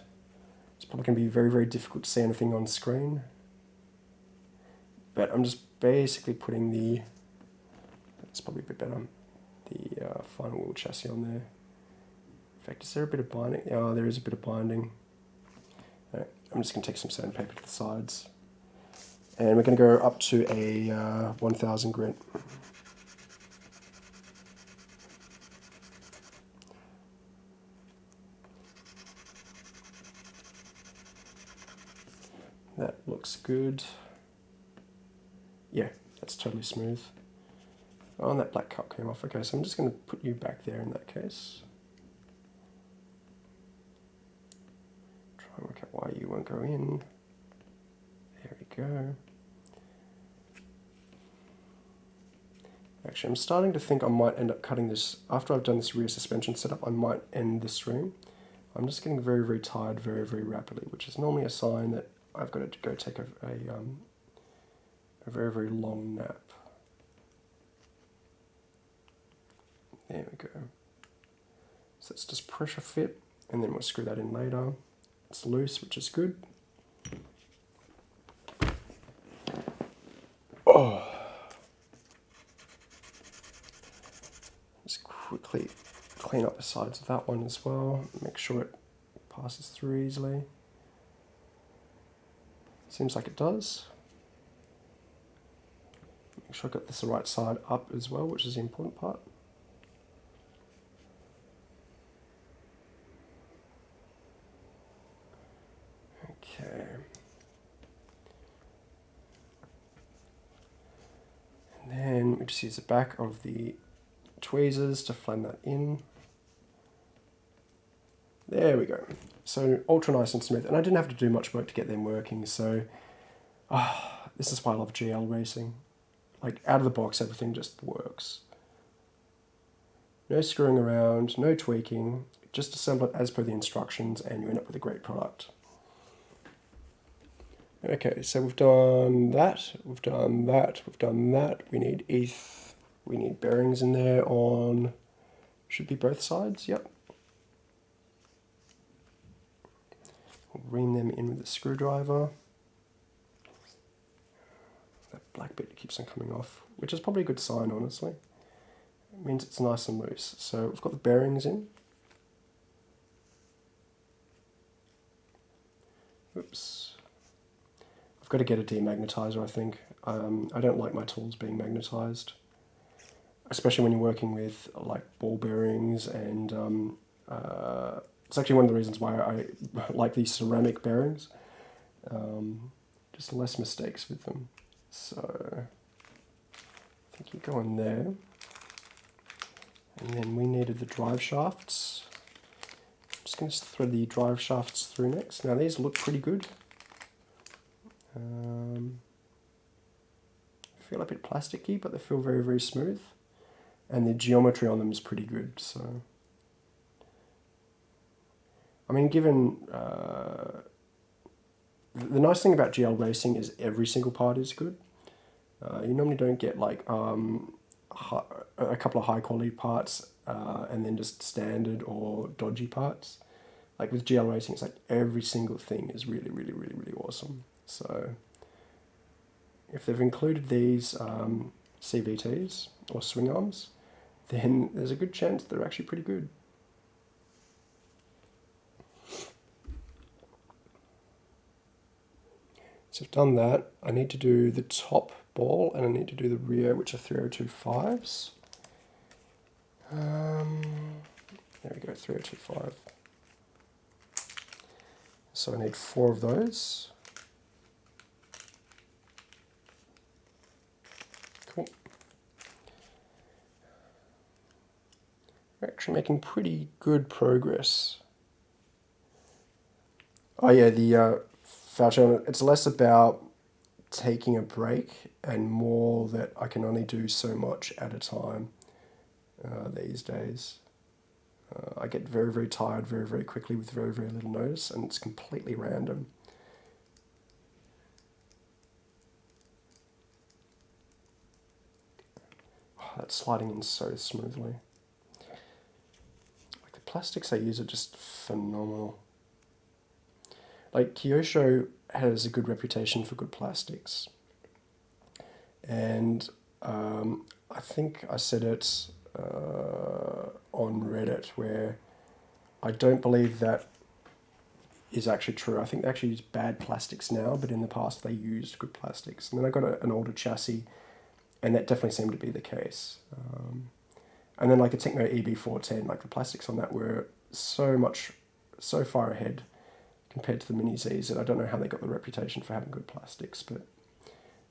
It's probably going to be very, very difficult to see anything on screen but I'm just basically putting the, it's probably a bit better, the uh, final wheel chassis on there. In fact, is there a bit of binding? Oh, there is a bit of binding. Right, I'm just going to take some sandpaper to the sides. And we're going to go up to a uh, 1000 grit. That looks good. Yeah, that's totally smooth. Oh, and that black cup came off. Okay, so I'm just going to put you back there in that case. Try and work out why you won't go in. There we go. Actually, I'm starting to think I might end up cutting this, after I've done this rear suspension setup, I might end the stream. I'm just getting very, very tired very, very rapidly, which is normally a sign that I've got to go take a, a, um, a very, very long nap. There we go. So it's just pressure fit, and then we'll screw that in later. It's loose, which is good. Oh. Just quickly clean up the sides of that one as well. Make sure it passes through easily. Seems like it does. Make sure I got this the right side up as well, which is the important part. Okay. And then we just use the back of the tweezers to flatten that in. There we go. So ultra nice and smooth. And I didn't have to do much work to get them working. So oh, this is why I love GL racing. Like out of the box, everything just works. No screwing around, no tweaking. Just assemble it as per the instructions and you end up with a great product. Okay, so we've done that, we've done that, we've done that. We need ETH, we need bearings in there on, should be both sides, yep. We'll ream them in with a screwdriver. That black bit keeps on coming off, which is probably a good sign, honestly. It means it's nice and loose. So we've got the bearings in. Oops. I've got to get a demagnetizer, I think. Um, I don't like my tools being magnetized, especially when you're working with like ball bearings and um, uh, it's actually one of the reasons why I like these ceramic bearings. Um, just less mistakes with them. So I think you go in there. And then we needed the drive shafts. I'm just going to thread the drive shafts through next. Now these look pretty good. Um, feel a bit plasticky, but they feel very, very smooth. And the geometry on them is pretty good, so... I mean, given uh, the nice thing about GL racing is every single part is good. Uh, you normally don't get like um, a couple of high quality parts uh, and then just standard or dodgy parts. Like with GL racing, it's like every single thing is really, really, really, really awesome. So if they've included these um, CVTs or swing arms, then there's a good chance they're actually pretty good. So I've done that. I need to do the top ball and I need to do the rear, which are 3025s. Um, there we go, 3025. So I need four of those. Cool. We're actually making pretty good progress. Oh yeah, the uh, It's less about taking a break and more that I can only do so much at a time uh, these days. Uh, I get very, very tired very, very quickly with very, very little notice, and it's completely random. Oh, that's sliding in so smoothly. Like the plastics I use are just phenomenal. Like Kyosho has a good reputation for good plastics. And um, I think I said it uh, on Reddit where I don't believe that is actually true. I think they actually use bad plastics now, but in the past they used good plastics. And then I got a, an older chassis, and that definitely seemed to be the case. Um, and then like a Tekno EB410, like the plastics on that were so much, so far ahead compared to the Mini Zs, and I don't know how they got the reputation for having good plastics, but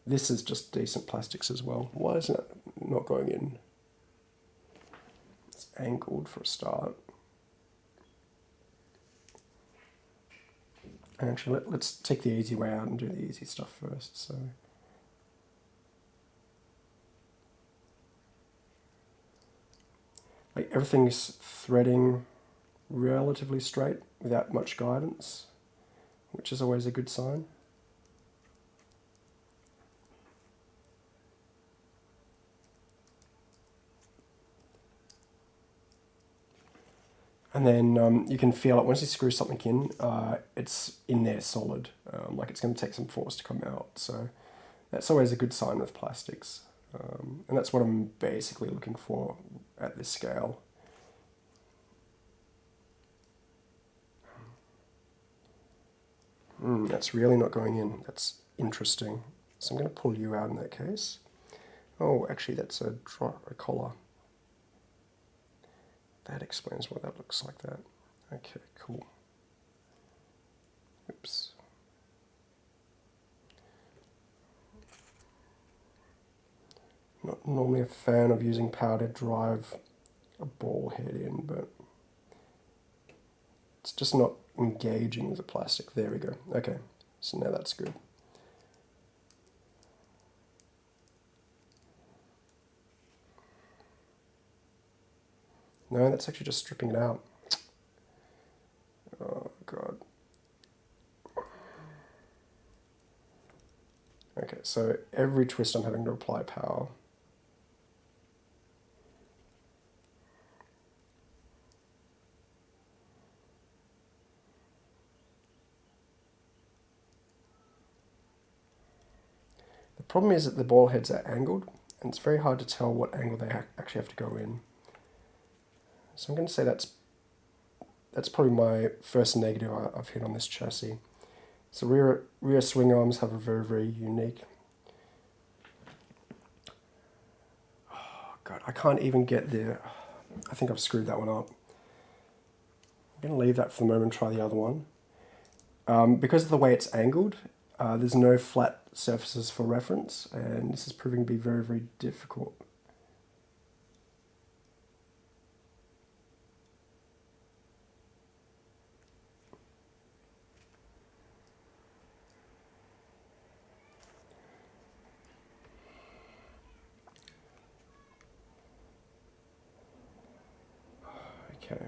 this is just decent plastics as well. Why isn't it not going in? It's angled for a start. Actually, let, let's take the easy way out and do the easy stuff first. So. Like everything's threading relatively straight without much guidance, which is always a good sign. And then um, you can feel it once you screw something in, uh, it's in there solid. Um, like it's going to take some force to come out. So that's always a good sign with plastics. Um, and that's what I'm basically looking for at this scale. Mm, that's really not going in. That's interesting. So I'm going to pull you out in that case. Oh, actually that's a, a collar. That explains why that looks like that. Okay, cool. Oops. Not normally a fan of using power to drive a ball head in, but it's just not engaging the plastic. There we go. Okay, so now that's good. No, that's actually just stripping it out. Oh, God. Okay, so every twist I'm having to apply power. Problem is that the ball heads are angled, and it's very hard to tell what angle they actually have to go in. So I'm going to say that's that's probably my first negative I've hit on this chassis. So rear rear swing arms have a very very unique. Oh God, I can't even get there. I think I've screwed that one up. I'm going to leave that for the moment and try the other one. Um, because of the way it's angled, uh, there's no flat surfaces for reference, and this is proving to be very, very difficult. Okay,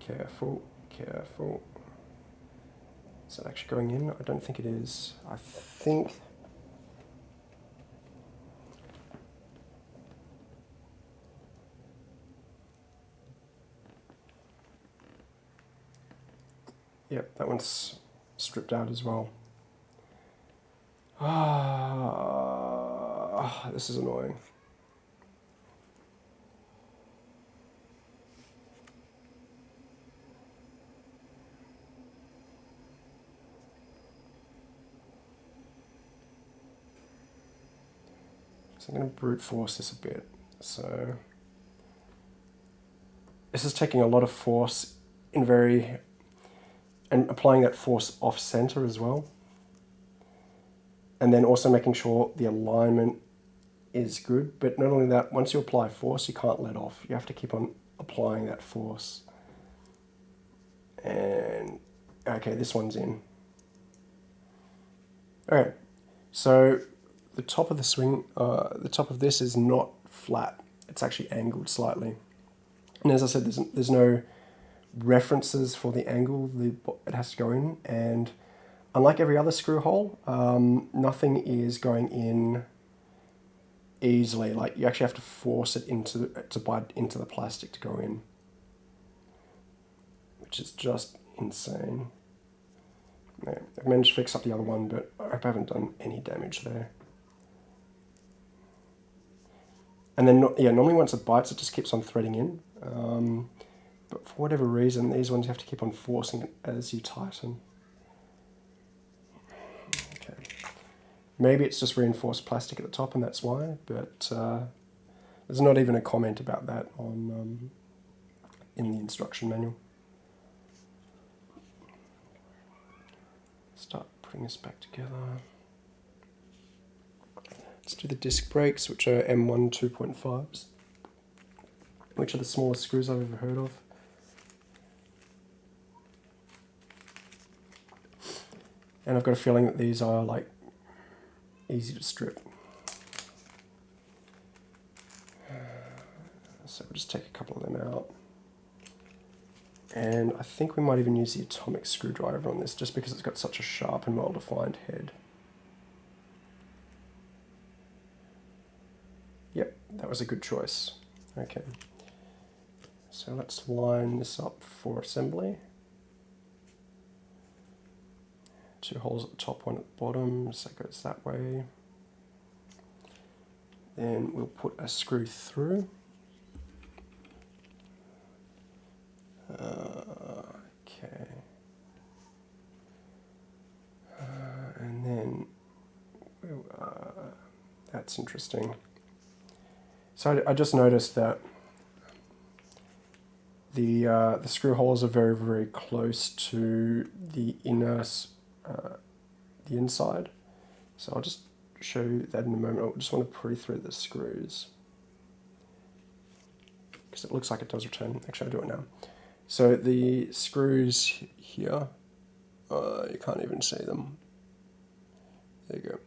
careful, careful. Is that actually going in? I don't think it is. I think... Yep, that one's stripped out as well. Ah, this is annoying. So I'm going to brute force this a bit. So this is taking a lot of force in very, and applying that force off center as well. And then also making sure the alignment is good. But not only that, once you apply force, you can't let off. You have to keep on applying that force. And okay, this one's in. All right, so the top of the swing, uh, the top of this is not flat. It's actually angled slightly. And as I said, there's, there's no references for the angle the, it has to go in. And unlike every other screw hole, um, nothing is going in easily. Like you actually have to force it into the, to bite into the plastic to go in, which is just insane. Yeah, I've managed to fix up the other one, but I haven't done any damage there. And then, yeah, normally once it bites, it just keeps on threading in. Um, but for whatever reason, these ones you have to keep on forcing it as you tighten. Okay. Maybe it's just reinforced plastic at the top and that's why, but uh, there's not even a comment about that on um, in the instruction manual. Start putting this back together. Let's do the disc brakes, which are M1 2.5s, which are the smallest screws I've ever heard of. And I've got a feeling that these are like easy to strip. So we'll just take a couple of them out. And I think we might even use the atomic screwdriver on this just because it's got such a sharp and well-defined head. Yep, that was a good choice. Okay. So let's line this up for assembly. Two holes at the top, one at the bottom, so that goes that way. Then we'll put a screw through. Uh, okay. Uh, and then, uh, that's interesting. So I, I, just noticed that the uh, the screw holes are very very close to the inner the inside. So I'll just show you that in a moment. I just want to pre-thread the screws because it looks like it does return. Actually, I'll do it now. So the screws here, uh, you can't even see them. There you go.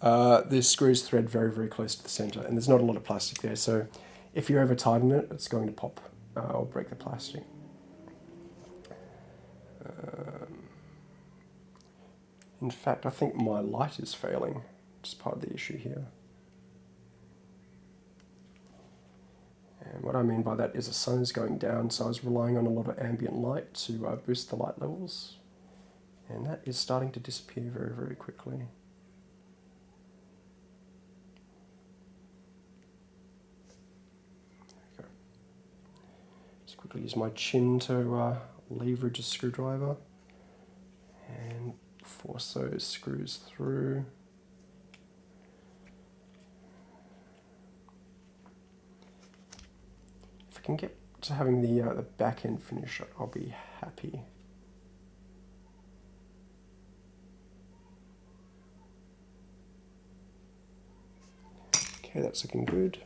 Uh, the screws thread very, very close to the center, and there's not a lot of plastic there, so if you over tighten it, it's going to pop uh, or break the plastic. In fact, I think my light is failing, is part of the issue here. And what I mean by that is the sun is going down, so I was relying on a lot of ambient light to uh, boost the light levels. And that is starting to disappear very, very quickly. Just quickly use my chin to uh, leverage a screwdriver those screws through. If I can get to having the, uh, the back end finish, I'll be happy. Okay, that's looking good.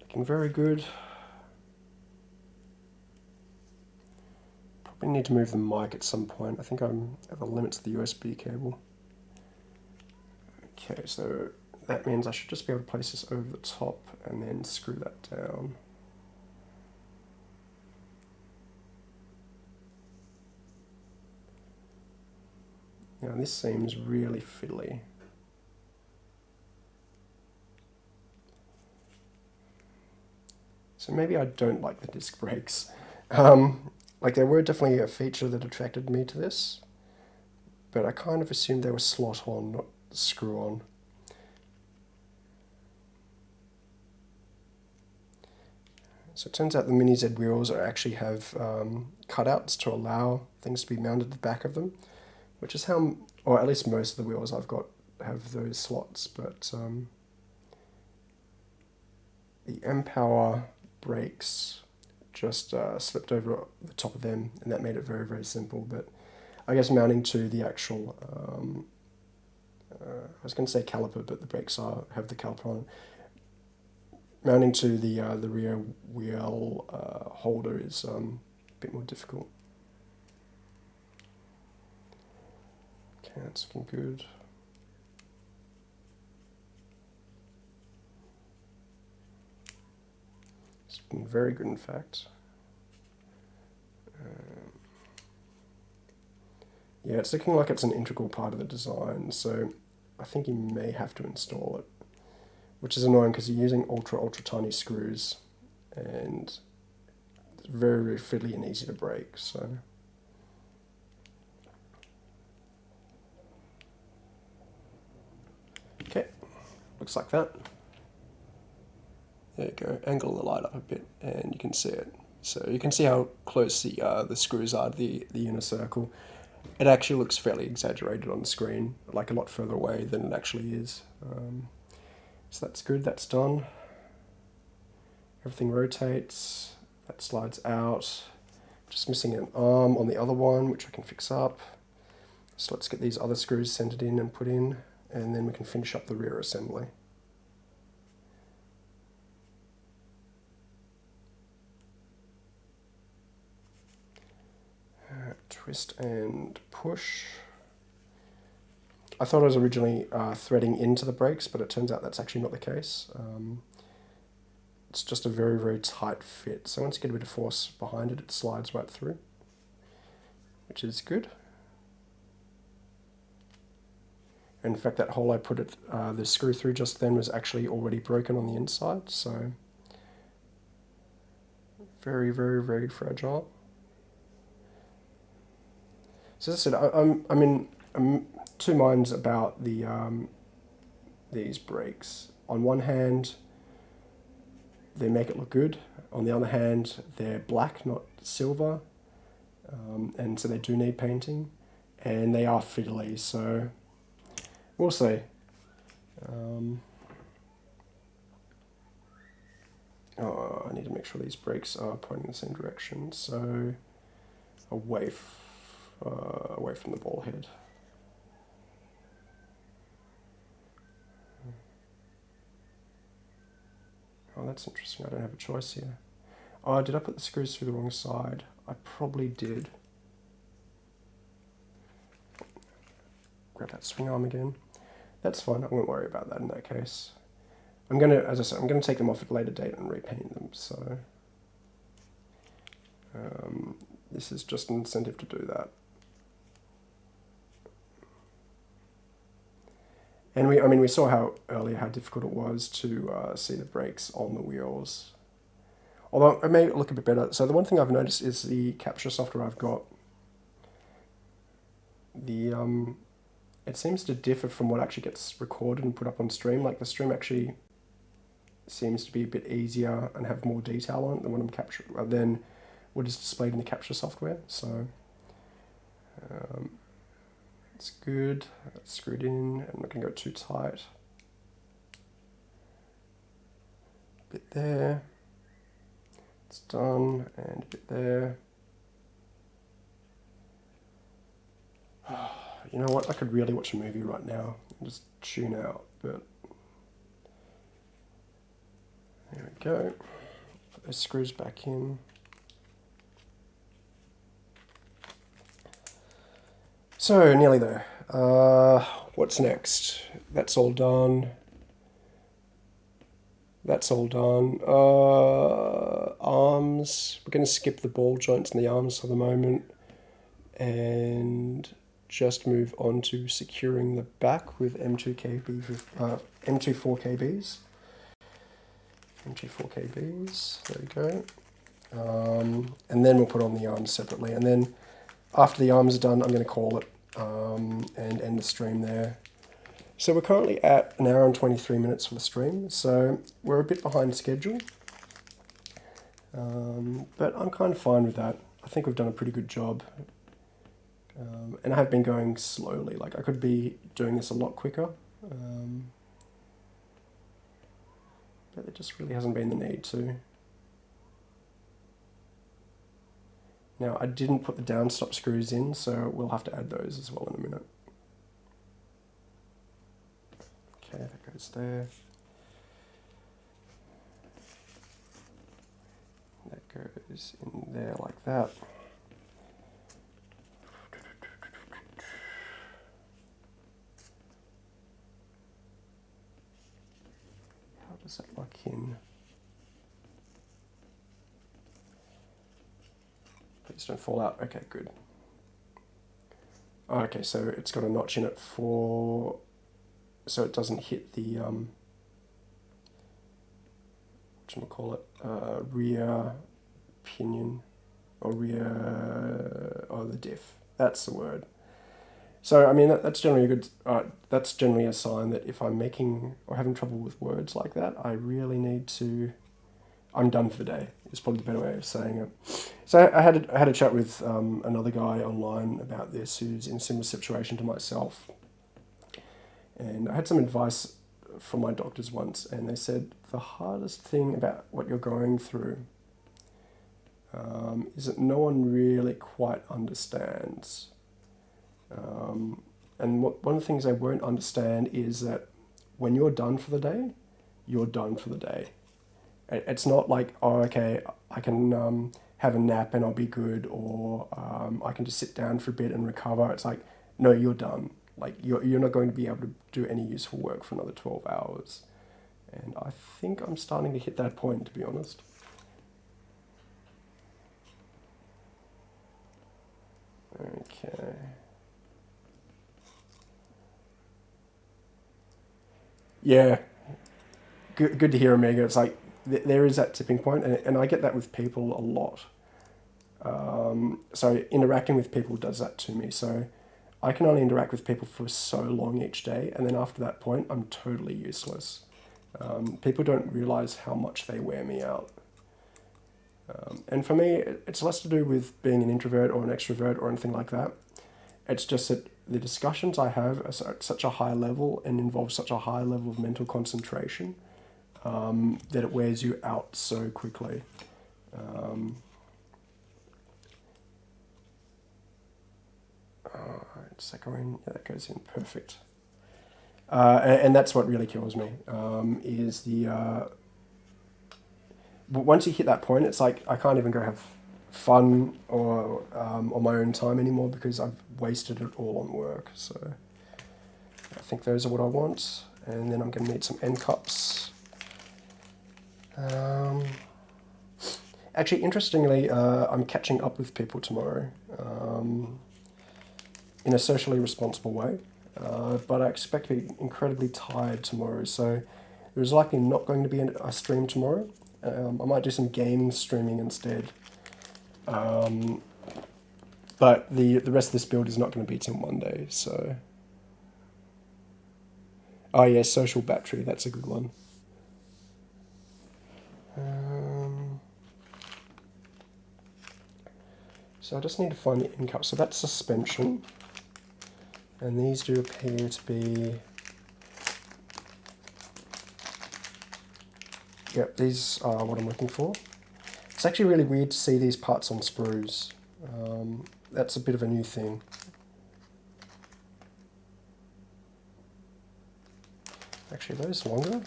Looking very good. Probably need to move the mic at some point. I think I'm at the limits of the USB cable. Okay, so that means I should just be able to place this over the top and then screw that down. Now this seems really fiddly. So maybe I don't like the disc brakes. Um, like they were definitely a feature that attracted me to this, but I kind of assumed they were slot on, not screw on. So it turns out the Mini Z wheels are actually have um, cutouts to allow things to be mounted at the back of them, which is how, or at least most of the wheels I've got have those slots, but um, the M-Power brakes just uh, slipped over the top of them, and that made it very, very simple. But I guess mounting to the actual, um, uh, I was going to say caliper, but the brakes are have the caliper on mounting to the uh, the rear wheel uh, holder is um, a bit more difficult. Okay, that's looking good. It's looking very good, in fact. Um, yeah, it's looking like it's an integral part of the design, so I think you may have to install it which is annoying because you're using ultra, ultra tiny screws and it's very, very fiddly and easy to break. So. Okay, looks like that. There you go, angle the light up a bit and you can see it. So you can see how close the, uh, the screws are to the, the inner circle. It actually looks fairly exaggerated on the screen, like a lot further away than it actually is. Um, so that's good, that's done. Everything rotates, that slides out. Just missing an arm on the other one, which I can fix up. So let's get these other screws centered in and put in, and then we can finish up the rear assembly. Twist and push. I thought I was originally uh, threading into the brakes, but it turns out that's actually not the case. Um, it's just a very, very tight fit. So once you get a bit of force behind it, it slides right through, which is good. In fact, that hole I put it, uh, the screw through just then was actually already broken on the inside, so very, very, very fragile. So as I said, I, am I'm in I'm two minds about the um, these brakes. On one hand, they make it look good. On the other hand, they're black, not silver, um, and so they do need painting, and they are fiddly. So we'll see. Um, oh, I need to make sure these brakes are pointing in the same direction. So away, uh, away from the ball head. Oh, that's interesting. I don't have a choice here. Oh, did I put the screws through the wrong side? I probably did. Grab that swing arm again. That's fine. I won't worry about that in that case. I'm going to, as I said, I'm going to take them off at a later date and repaint them. So um, this is just an incentive to do that. And we, I mean, we saw how earlier how difficult it was to uh, see the brakes on the wheels. Although it may look a bit better. So the one thing I've noticed is the capture software I've got. The um, it seems to differ from what actually gets recorded and put up on stream. Like the stream actually seems to be a bit easier and have more detail on it than what I'm capturing uh, than what is displayed in the capture software. So um, it's good. It's screwed in. I'm not going to go too tight. Bit there. It's done. And a bit there. You know what? I could really watch a movie right now and just tune out, but there we go. Put those screws back in. So, nearly there. Uh, what's next? That's all done. That's all done. Uh, arms. We're going to skip the ball joints in the arms for the moment. And just move on to securing the back with M2 KB, uh, M2 4KBs. M2 4KBs. There we go. Um, and then we'll put on the arms separately. And then after the arms are done, I'm going to call it um, and end the stream there. So we're currently at an hour and 23 minutes for the stream, so we're a bit behind schedule. Um, but I'm kind of fine with that. I think we've done a pretty good job. Um, and I have been going slowly, like I could be doing this a lot quicker. Um, but there just really hasn't been the need to. Now I didn't put the downstop screws in, so we'll have to add those as well in a minute. Okay, that goes there. That goes in there like that. How does that lock in? Please don't fall out. Okay, good. Okay, so it's got a notch in it for, so it doesn't hit the, um, call it, uh, rear pinion or rear, oh, the diff. That's the word. So, I mean, that, that's generally a good, uh, that's generally a sign that if I'm making or having trouble with words like that, I really need to, I'm done for the day, is probably the better way of saying it. So I had a, I had a chat with um, another guy online about this who's in a similar situation to myself, and I had some advice from my doctors once, and they said the hardest thing about what you're going through um, is that no one really quite understands. Um, and what, one of the things they won't understand is that when you're done for the day, you're done for the day. It's not like, oh, okay, I can um, have a nap and I'll be good, or um, I can just sit down for a bit and recover. It's like, no, you're done. Like you're you're not going to be able to do any useful work for another twelve hours, and I think I'm starting to hit that point, to be honest. Okay. Yeah, good, good to hear, Omega. It's like th- there is that tipping point, and, and I get that with people a lot. Um, so interacting with people does that to me. So I can only interact with people for so long each day, and then after that point, I'm totally useless. Um, people don't realize how much they wear me out. Um, and for me, it's less to do with being an introvert or an extrovert or anything like that. It's just that the discussions I have are at such a high level and involve such a high level of mental concentration um, that it wears you out so quickly. Um, uh, it's yeah, that goes in perfect. Uh, and, and, that's what really kills me um, is the uh, once you hit that point, it's like I can't even go have fun or um, on my own time anymore because I've wasted it all on work. So I think those are what I want, and then I'm going to need some end cups. Um, actually, interestingly, uh, I'm catching up with people tomorrow um, in a socially responsible way. Uh, but I expect to be incredibly tired tomorrow, so there's likely not going to be a stream tomorrow. Um, I might do some gaming streaming instead. Um, but the, the rest of this build is not going to be till Monday, so... Oh yeah, social battery, that's a good one. Um, so I just need to find the end cap. So that's suspension. And these do appear to be... Yep, these are what I'm looking for. It's actually really weird to see these parts on sprues. Um, that's a bit of a new thing. Actually, those longer?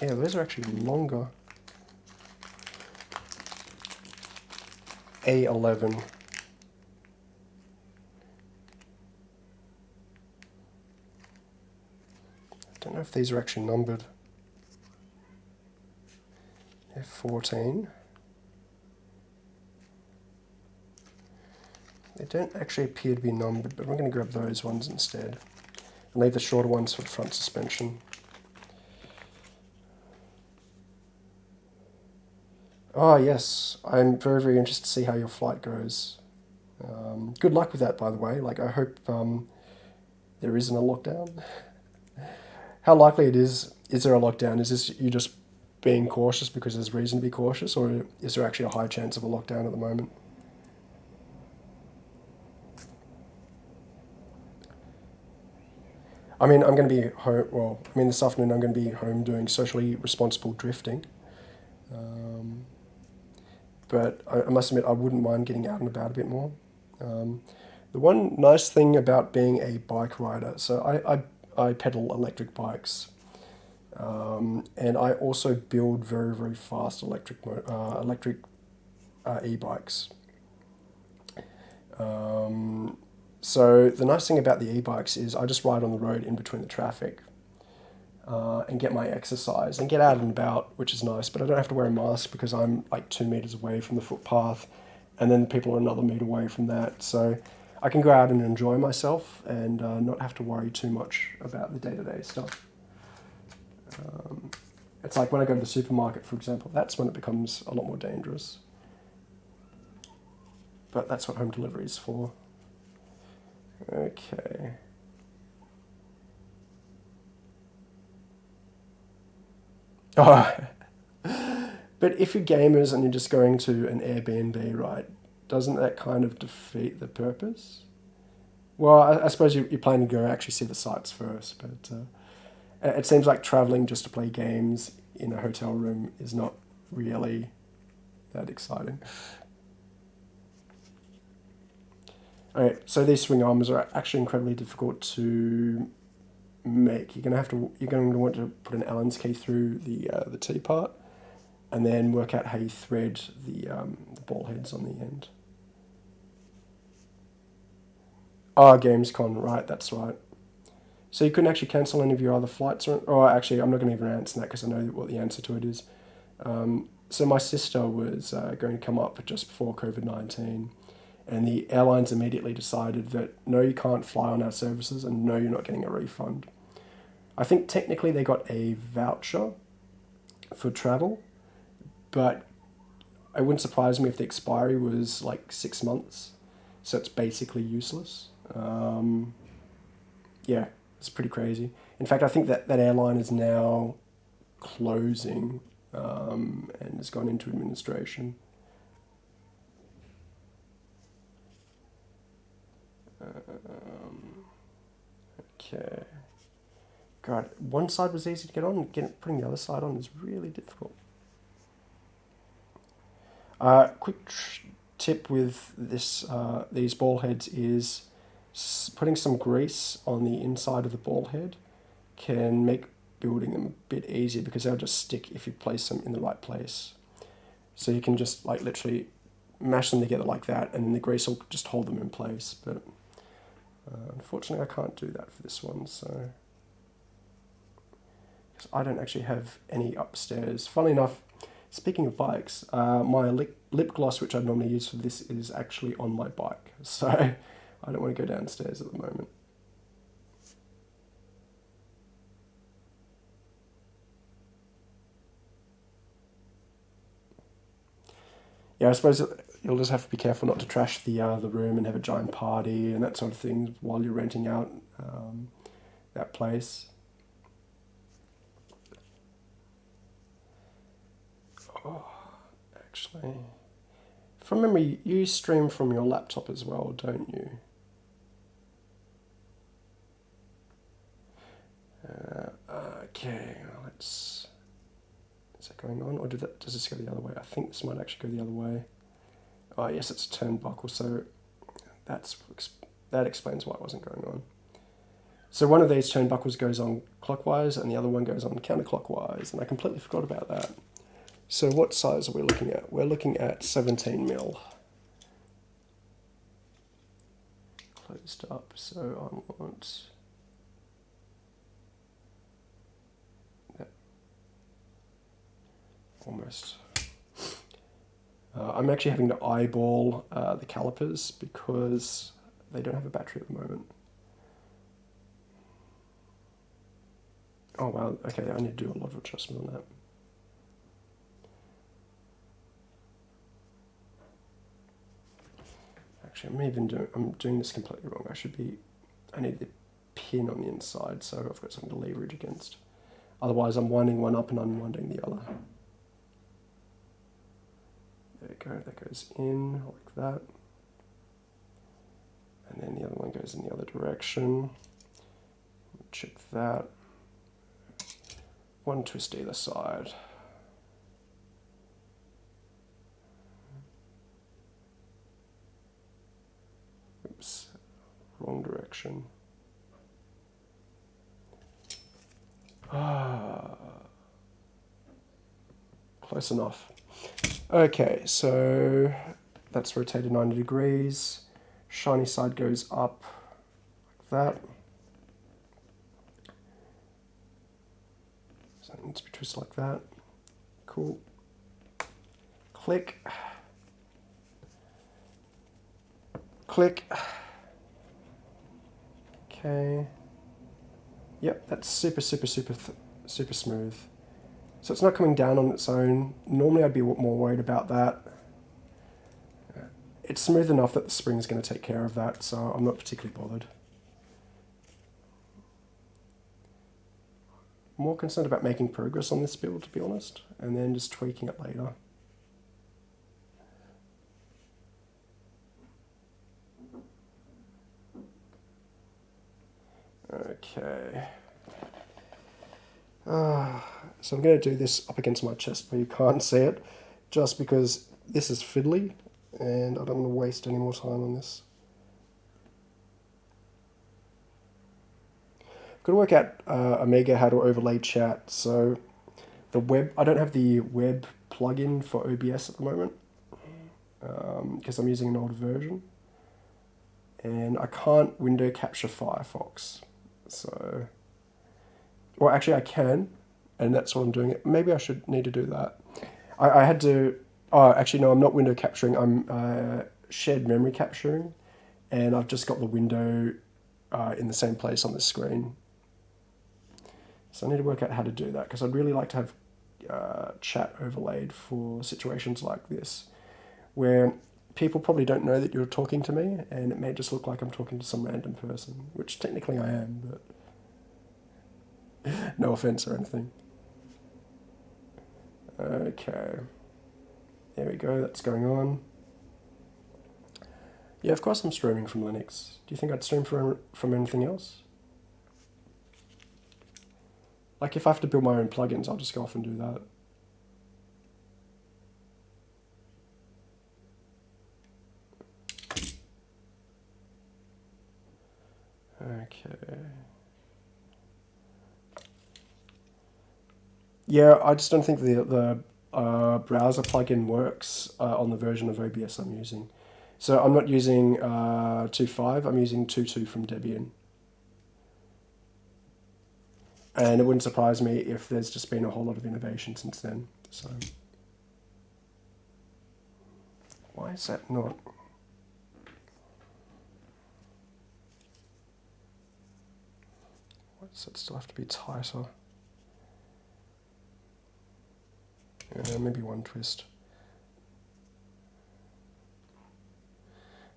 Yeah, those are actually longer. A11. I don't know if these are actually numbered. F14. They don't actually appear to be numbered, but we're going to grab those ones instead. And leave the shorter ones for the front suspension. Oh yes, I'm very, very interested to see how your flight goes. Um, good luck with that, by the way. Like, I hope um, there isn't a lockdown. how likely it is, is there a lockdown? Is this you just being cautious because there's reason to be cautious, or is there actually a high chance of a lockdown at the moment? I mean, I'm going to be home, well, I mean, this afternoon I'm going to be home doing socially responsible drifting. Um, but I, I, must admit, I wouldn't mind getting out and about a bit more. Um, the one nice thing about being a bike rider, so I, I I pedal electric bikes. Um, and I also build very, very fast electric, uh, electric uh, e-bikes. Um, so the nice thing about the e-bikes is I just ride on the road in between the traffic uh, and get my exercise and get out and about, which is nice, but I don't have to wear a mask because I'm like two meters away from the footpath and then people are another meter away from that. So I can go out and enjoy myself and uh, not have to worry too much about the day-to-day stuff. Um, it's like when I go to the supermarket, for example, that's when it becomes a lot more dangerous. But that's what home delivery is for. Okay. But if you're gamers and you're just going to an Airbnb, right, doesn't that kind of defeat the purpose? Well, I, I suppose you, you're planning to go actually see the sites first, but uh, it seems like traveling just to play games in a hotel room is not really that exciting. Alright, so these swing arms are actually incredibly difficult to make. You're gonna have to you're going to want to put an Allen's key through the uh, the T part, and then work out how you thread the, um, the ball heads on the end. Ah, oh, Gamescom, right, that's right. So you couldn't actually cancel any of your other flights, or, or actually, I'm not going to even answer that because I know what the answer to it is. Um, so my sister was uh, going to come up just before COVID 19, and the airlines immediately decided that no, you can't fly on our services, and no, you're not getting a refund. I think technically they got a voucher for travel, but it wouldn't surprise me if the expiry was like six months, so it's basically useless. Um, yeah, it's pretty crazy. In fact, I think that that airline is now closing um, and has gone into administration. Okay. God, one side was easy to get on, getting, putting the other side on is really difficult. Uh, quick tip with this uh, these ball heads is putting some grease on the inside of the ball head can make building them a bit easier because they'll just stick if you place them in the right place. So you can just like literally mash them together like that and the grease will just hold them in place. But uh, unfortunately I can't do that for this one. So Because I don't actually have any upstairs. Funnily enough, speaking of bikes, uh, my lip, lip gloss, which I normally use for this, is actually on my bike. So I don't want to go downstairs at the moment. Yeah, I suppose you'll just have to be careful not to trash the uh, the room and have a giant party and that sort of thing while you're renting out um, that place. Oh, actually, from memory, you stream from your laptop as well, don't you? Uh, okay, let's. Is that going on, or did that, does this go the other way? I think this might actually go the other way. Oh yes, it's a turnbuckle, so that's that explains why it wasn't going on. So one of these turnbuckles goes on clockwise, and the other one goes on counterclockwise, and I completely forgot about that. So what size are we looking at? We're looking at 17 mil. Closed up, so I want almost. Uh, I'm actually having to eyeball uh, the calipers because they don't have a battery at the moment. Oh wow, okay, I need to do a lot of adjustment on that. Actually, I'm even doing, I'm doing this completely wrong. I should be, I need the pin on the inside so I've got something to leverage against. Otherwise I'm winding one up and unwinding the other. There you go, that goes in like that. And then the other one goes in the other direction. Check that. One twist either side. Oops, wrong direction. Ah, close enough. Okay, so that's rotated 90 degrees. Shiny side goes up like that. So it needs to be twisted like that. Cool. Click. Click. Okay. Yep, that's super, super, super, super smooth. So it's not coming down on its own. Normally I'd be more worried about that. Uh, it's smooth enough that the spring is going to take care of that, so I'm not particularly bothered. More concerned about making progress on this build, to be honest, and then just tweaking it later. Okay. Uh, so I'm going to do this up against my chest where you can't see it, just because this is fiddly, and I don't want to waste any more time on this. I've got to work out uh, Omega how to overlay chat, so the web, I don't have the web plugin for OBS at the moment because um, I'm using an old version. And I can't window capture Firefox. So, well, actually, I can, and that's what I'm doing. Maybe I should need to do that. I, I had to. Oh, actually, no, I'm not window capturing. I'm uh, shared memory capturing, and I've just got the window uh, in the same place on the screen. So I need to work out how to do that because I'd really like to have uh, chat overlaid for situations like this, where people probably don't know that you're talking to me, and it may just look like I'm talking to some random person, which technically I am, but no offense or anything. Okay, there we go, that's going on. Yeah, of course I'm streaming from Linux. Do you think I'd stream from, from anything else? Like if I have to build my own plugins, I'll just go off and do that. Okay. Yeah, I just don't think the the uh, browser plugin works uh, on the version of OBS I'm using. So I'm not using uh, 2.5, I'm using 2.2 from Debian. And it wouldn't surprise me if there's just been a whole lot of innovation since then. So why is that not? Why does it still have to be tighter? Yeah, maybe one twist.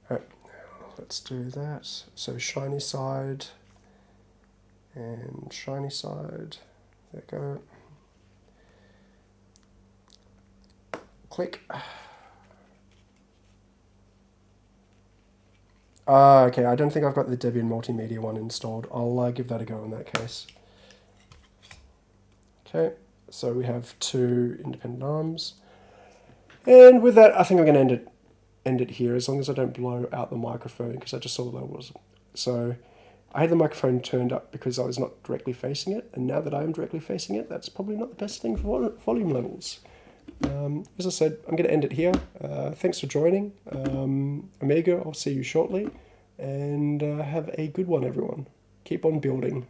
Alright, let's do that. So shiny side and shiny side. There we go. Click. Ah, uh, okay, I don't think I've got the Debian Multimedia one installed. I'll uh, give that a go in that case. Okay, so we have two independent arms. And with that, I think I'm going to end it, end it here, as long as I don't blow out the microphone, because I just saw that was. So I had the microphone turned up because I was not directly facing it, and now that I am directly facing it, that's probably not the best thing for volume levels. Um, as I said, I'm going to end it here. Uh, thanks for joining. Um, Amiga, I'll see you shortly, and uh, have a good one, everyone. Keep on building.